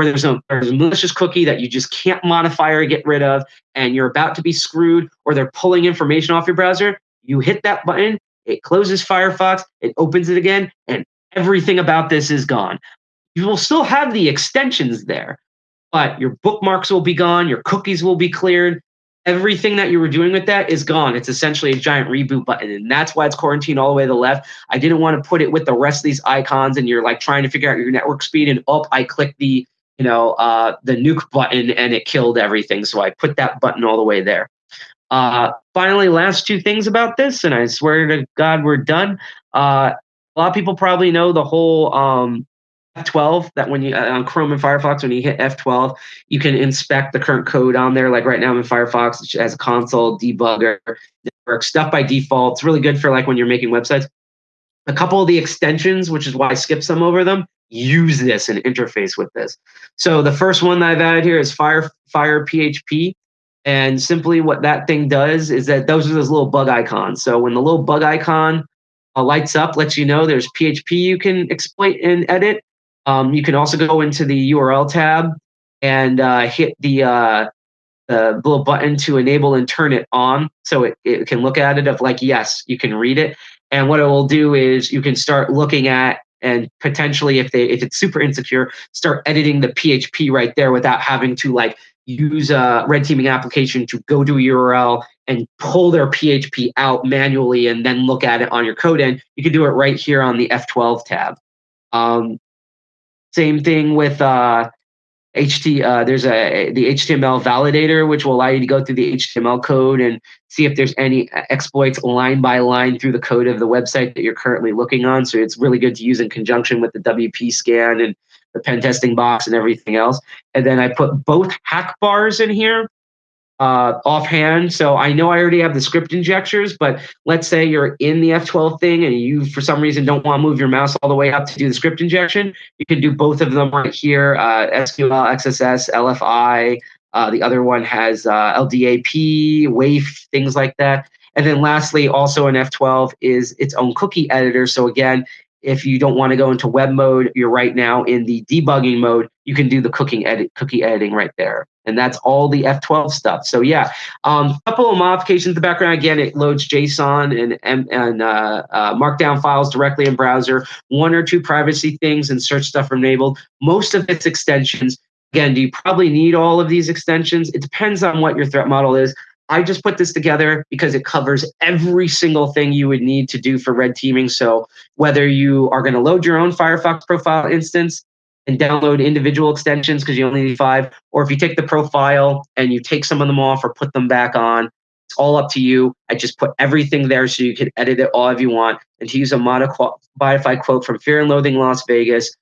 or there's a, there's a malicious cookie that you just can't modify or get rid of, and you're about to be screwed, or they're pulling information off your browser, you hit that button, it closes Firefox, it opens it again, and everything about this is gone. You will still have the extensions there, but your bookmarks will be gone, your cookies will be cleared. Everything that you were doing with that is gone. It's essentially a giant reboot button. And that's why it's quarantined all the way to the left. I didn't want to put it with the rest of these icons and you're like trying to figure out your network speed. And up, I click the you know, uh, the nuke button and it killed everything. So I put that button all the way there. Uh, finally, last two things about this, and I swear to God, we're done. Uh, a lot of people probably know the whole um, F12 that when you uh, on Chrome and Firefox, when you hit F12, you can inspect the current code on there. Like right now I'm in Firefox, it has a console debugger, works stuff by default. It's really good for like when you're making websites. A couple of the extensions, which is why I skipped some over them, use this and interface with this. So the first one that I've added here is Fire Fire PHP. And simply what that thing does is that those are those little bug icons. So when the little bug icon uh, lights up, lets you know there's PHP you can exploit and edit. Um, you can also go into the URL tab and uh, hit the, uh, the little button to enable and turn it on. So it, it can look at it of like, yes, you can read it. And what it will do is you can start looking at and potentially if they if it's super insecure start editing the php right there without having to like use a red teaming application to go to a url and pull their php out manually and then look at it on your code. End you can do it right here on the f12 tab. Um, same thing with uh, HT, uh, there's a the HTML validator, which will allow you to go through the HTML code and see if there's any exploits line by line through the code of the website that you're currently looking on. So it's really good to use in conjunction with the WP scan and the pen testing box and everything else. And then I put both hack bars in here uh, offhand. So I know I already have the script injectors, but let's say you're in the F12 thing and you, for some reason, don't want to move your mouse all the way up to do the script injection. You can do both of them right here uh, SQL, XSS, LFI. Uh, the other one has uh, LDAP, WAIF, things like that. And then lastly, also in F12 is its own cookie editor. So again, if you don't want to go into web mode, you're right now in the debugging mode. You can do the cooking edit, cookie editing right there. And that's all the F12 stuff. So yeah, a um, couple of modifications in the background. Again, it loads JSON and, and, uh, uh, Markdown files directly in browser. One or two privacy things and search stuff enabled. Most of its extensions. Again, do you probably need all of these extensions? It depends on what your threat model is. I just put this together because it covers every single thing you would need to do for red teaming. So whether you are going to load your own Firefox profile instance and download individual extensions because you only need five, or if you take the profile and you take some of them off or put them back on, it's all up to you. I just put everything there so you can edit it all if you want. And to use a modified quote from Fear and Loathing Las Vegas,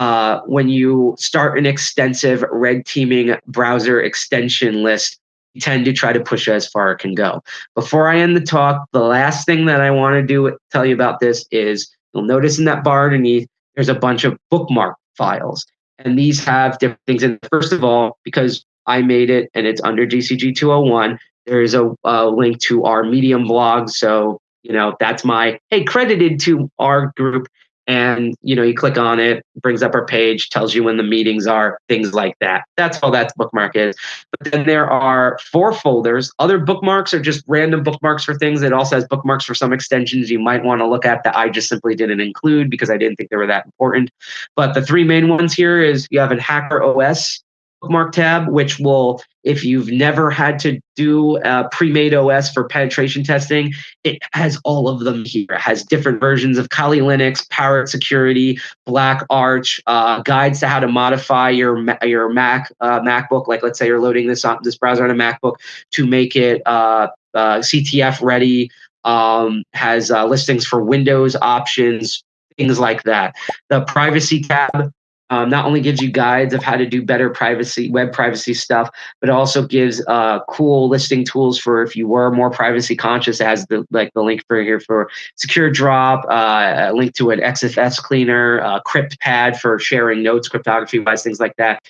uh, when you start an extensive red teaming browser extension list, tend to try to push as far it can go. Before I end the talk, the last thing that I want to do tell you about this is you'll notice in that bar underneath, there's a bunch of bookmark files. And these have different things. And first of all, because I made it and it's under DCG 201, there is a, a link to our Medium blog. So, you know, that's my, hey, credited to our group and you know you click on it brings up our page tells you when the meetings are things like that. That's all that bookmark is. But then there are four folders. Other bookmarks are just random bookmarks for things. It also has bookmarks for some extensions you might want to look at that i just simply didn't include because i didn't think they were that important. But the three main ones here is you have a hacker os bookmark tab, which will, if you've never had to do a pre-made OS for penetration testing, it has all of them here. It has different versions of Kali Linux, Parrot Security, Black Arch, uh, guides to how to modify your your Mac uh, MacBook. Like let's say you're loading this on this browser on a MacBook to make it uh, uh CTF ready. Um, has uh, listings for Windows options, things like that. The privacy tab um, not only gives you guides of how to do better privacy web privacy stuff but also gives uh, cool listing tools for if you were more privacy conscious as the like the link for here for secure drop uh, a link to an EXIF cleaner uh, CryptPad for sharing notes cryptography wise things like that.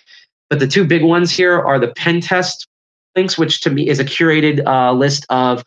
But the two big ones here are the pen test links which to me is a curated uh, list of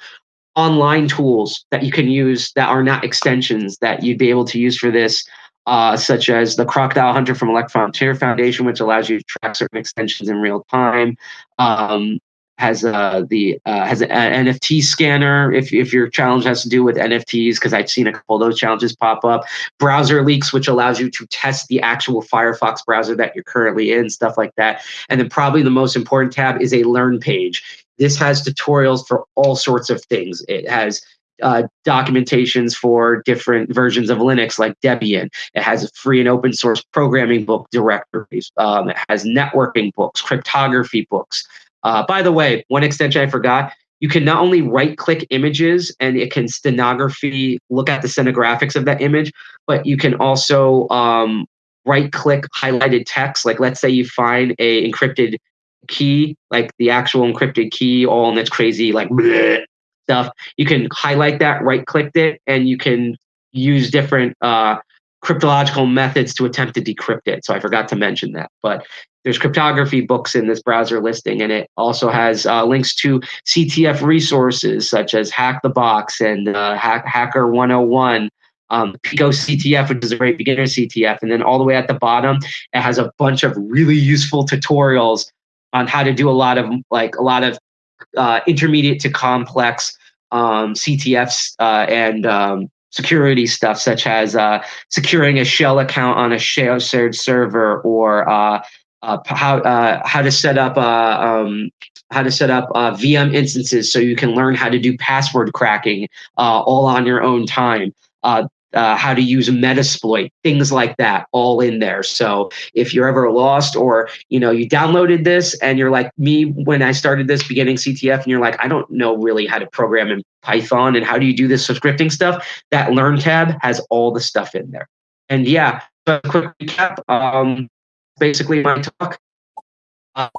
online tools that you can use that are not extensions that you'd be able to use for this uh, such as the Crocodile Hunter from Elect Frontier Foundation, which allows you to track certain extensions in real time. Um, has uh, the uh, has an NFT scanner if if your challenge has to do with NFTs because I've seen a couple of those challenges pop up. Browser leaks, which allows you to test the actual Firefox browser that you're currently in, stuff like that. And then probably the most important tab is a Learn page. This has tutorials for all sorts of things. It has uh, documentations for different versions of Linux, like Debian. It has free and open source programming book directories. Um, it has networking books, cryptography books. Uh, by the way, one extension I forgot. You can not only right click images and it can stenography look at the stenographics of that image, but you can also um, right click highlighted text. Like let's say you find a encrypted key, like the actual encrypted key, all in this crazy like bleh, (laughs) stuff. You can highlight that, right click it, and you can use different uh, cryptological methods to attempt to decrypt it. So I forgot to mention that. But there's cryptography books in this browser listing, and it also has uh, links to CTF resources such as Hack the Box and uh, Hack, Hacker 101. Um, Pico CTF, which is a great beginner CTF, and then all the way at the bottom, it has a bunch of really useful tutorials on how to do a lot of like a lot of uh, intermediate to complex um, CTFs uh, and um, security stuff, such as uh, securing a shell account on a shared server, or uh, uh, how uh, how to set up um, how to set up VM instances so you can learn how to do password cracking all on your own time uh, how to use Metasploit, things like that, all in there. So if you're ever lost, or you know you downloaded this and you're like me when I started this beginning CTF, and you're like, I don't know really how to program in Python and how do you do this scripting stuff, that Learn tab has all the stuff in there. And yeah, a quick recap. Um, basically my talk. Uh,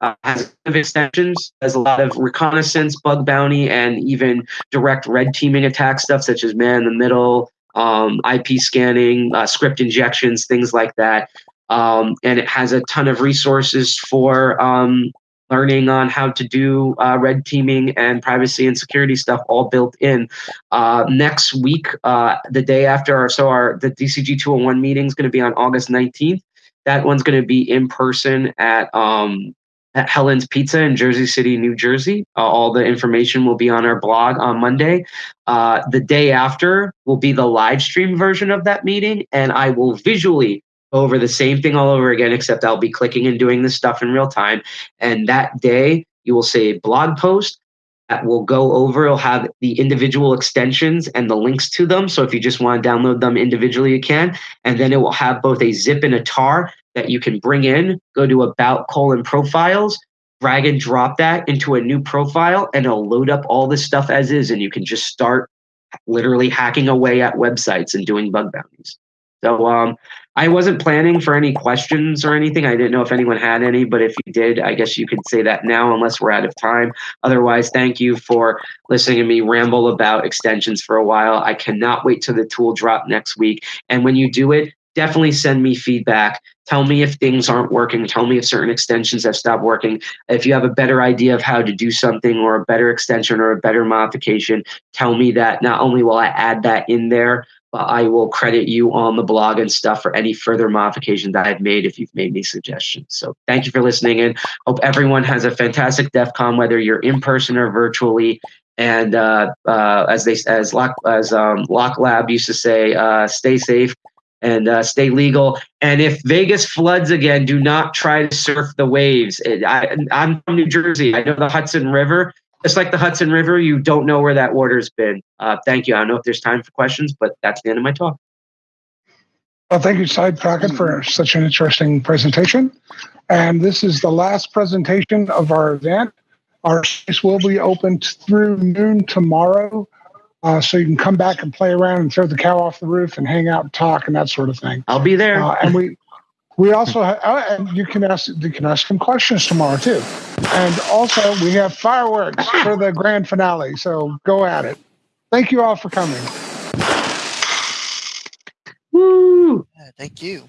uh, has of extensions, has a lot of reconnaissance, bug bounty, and even direct red teaming attack stuff, such as man in the middle, um, IP scanning, uh, script injections, things like that. Um, and it has a ton of resources for um, learning on how to do uh, red teaming and privacy and security stuff all built in. Uh, next week, uh, the day after, our, so our the DCG 201 meeting is going to be on August 19th. That one's going to be in person at um, at Helen's Pizza in Jersey City, New Jersey. Uh, all the information will be on our blog on Monday. Uh, the day after will be the live stream version of that meeting, and I will visually go over the same thing all over again, except I'll be clicking and doing this stuff in real time. And that day, you will see a blog post that will go over. It'll have the individual extensions and the links to them. So if you just want to download them individually, you can. And then it will have both a zip and a tar that you can bring in, go to about colon profiles, drag and drop that into a new profile, and it'll load up all this stuff as is. And you can just start literally hacking away at websites and doing bug bounties. So um, I wasn't planning for any questions or anything. I didn't know if anyone had any, but if you did, I guess you could say that now, unless we're out of time. Otherwise, thank you for listening to me ramble about extensions for a while. I cannot wait till the tool drop next week. And when you do it, definitely send me feedback. Tell me if things aren't working. Tell me if certain extensions have stopped working. If you have a better idea of how to do something or a better extension or a better modification, tell me that. Not only will I add that in there, but I will credit you on the blog and stuff for any further modification that I've made if you've made any suggestions. So thank you for listening and hope everyone has a fantastic DEF CON, whether you're in person or virtually. And uh, uh, as they as Lock as um, Lock Lab used to say, uh, stay safe and uh, stay legal. And if Vegas floods again, do not try to surf the waves. I, I'm from New Jersey. I know the Hudson River. Just like the Hudson River, you don't know where that water's been. Uh, thank you. I don't know if there's time for questions, but that's the end of my talk.
Well, thank you, Side Pocket, for such an interesting presentation. And this is the last presentation of our event. Our space will be open through noon tomorrow. Uh, so you can come back and play around and throw the cow off the roof and hang out and talk and that sort of thing.
I'll be there.
Uh, and we (laughs) we also have, uh, and you can ask you can ask some questions tomorrow too. And also we have fireworks for the grand finale. So go at it. Thank you all for coming.
Woo!
Yeah, thank you.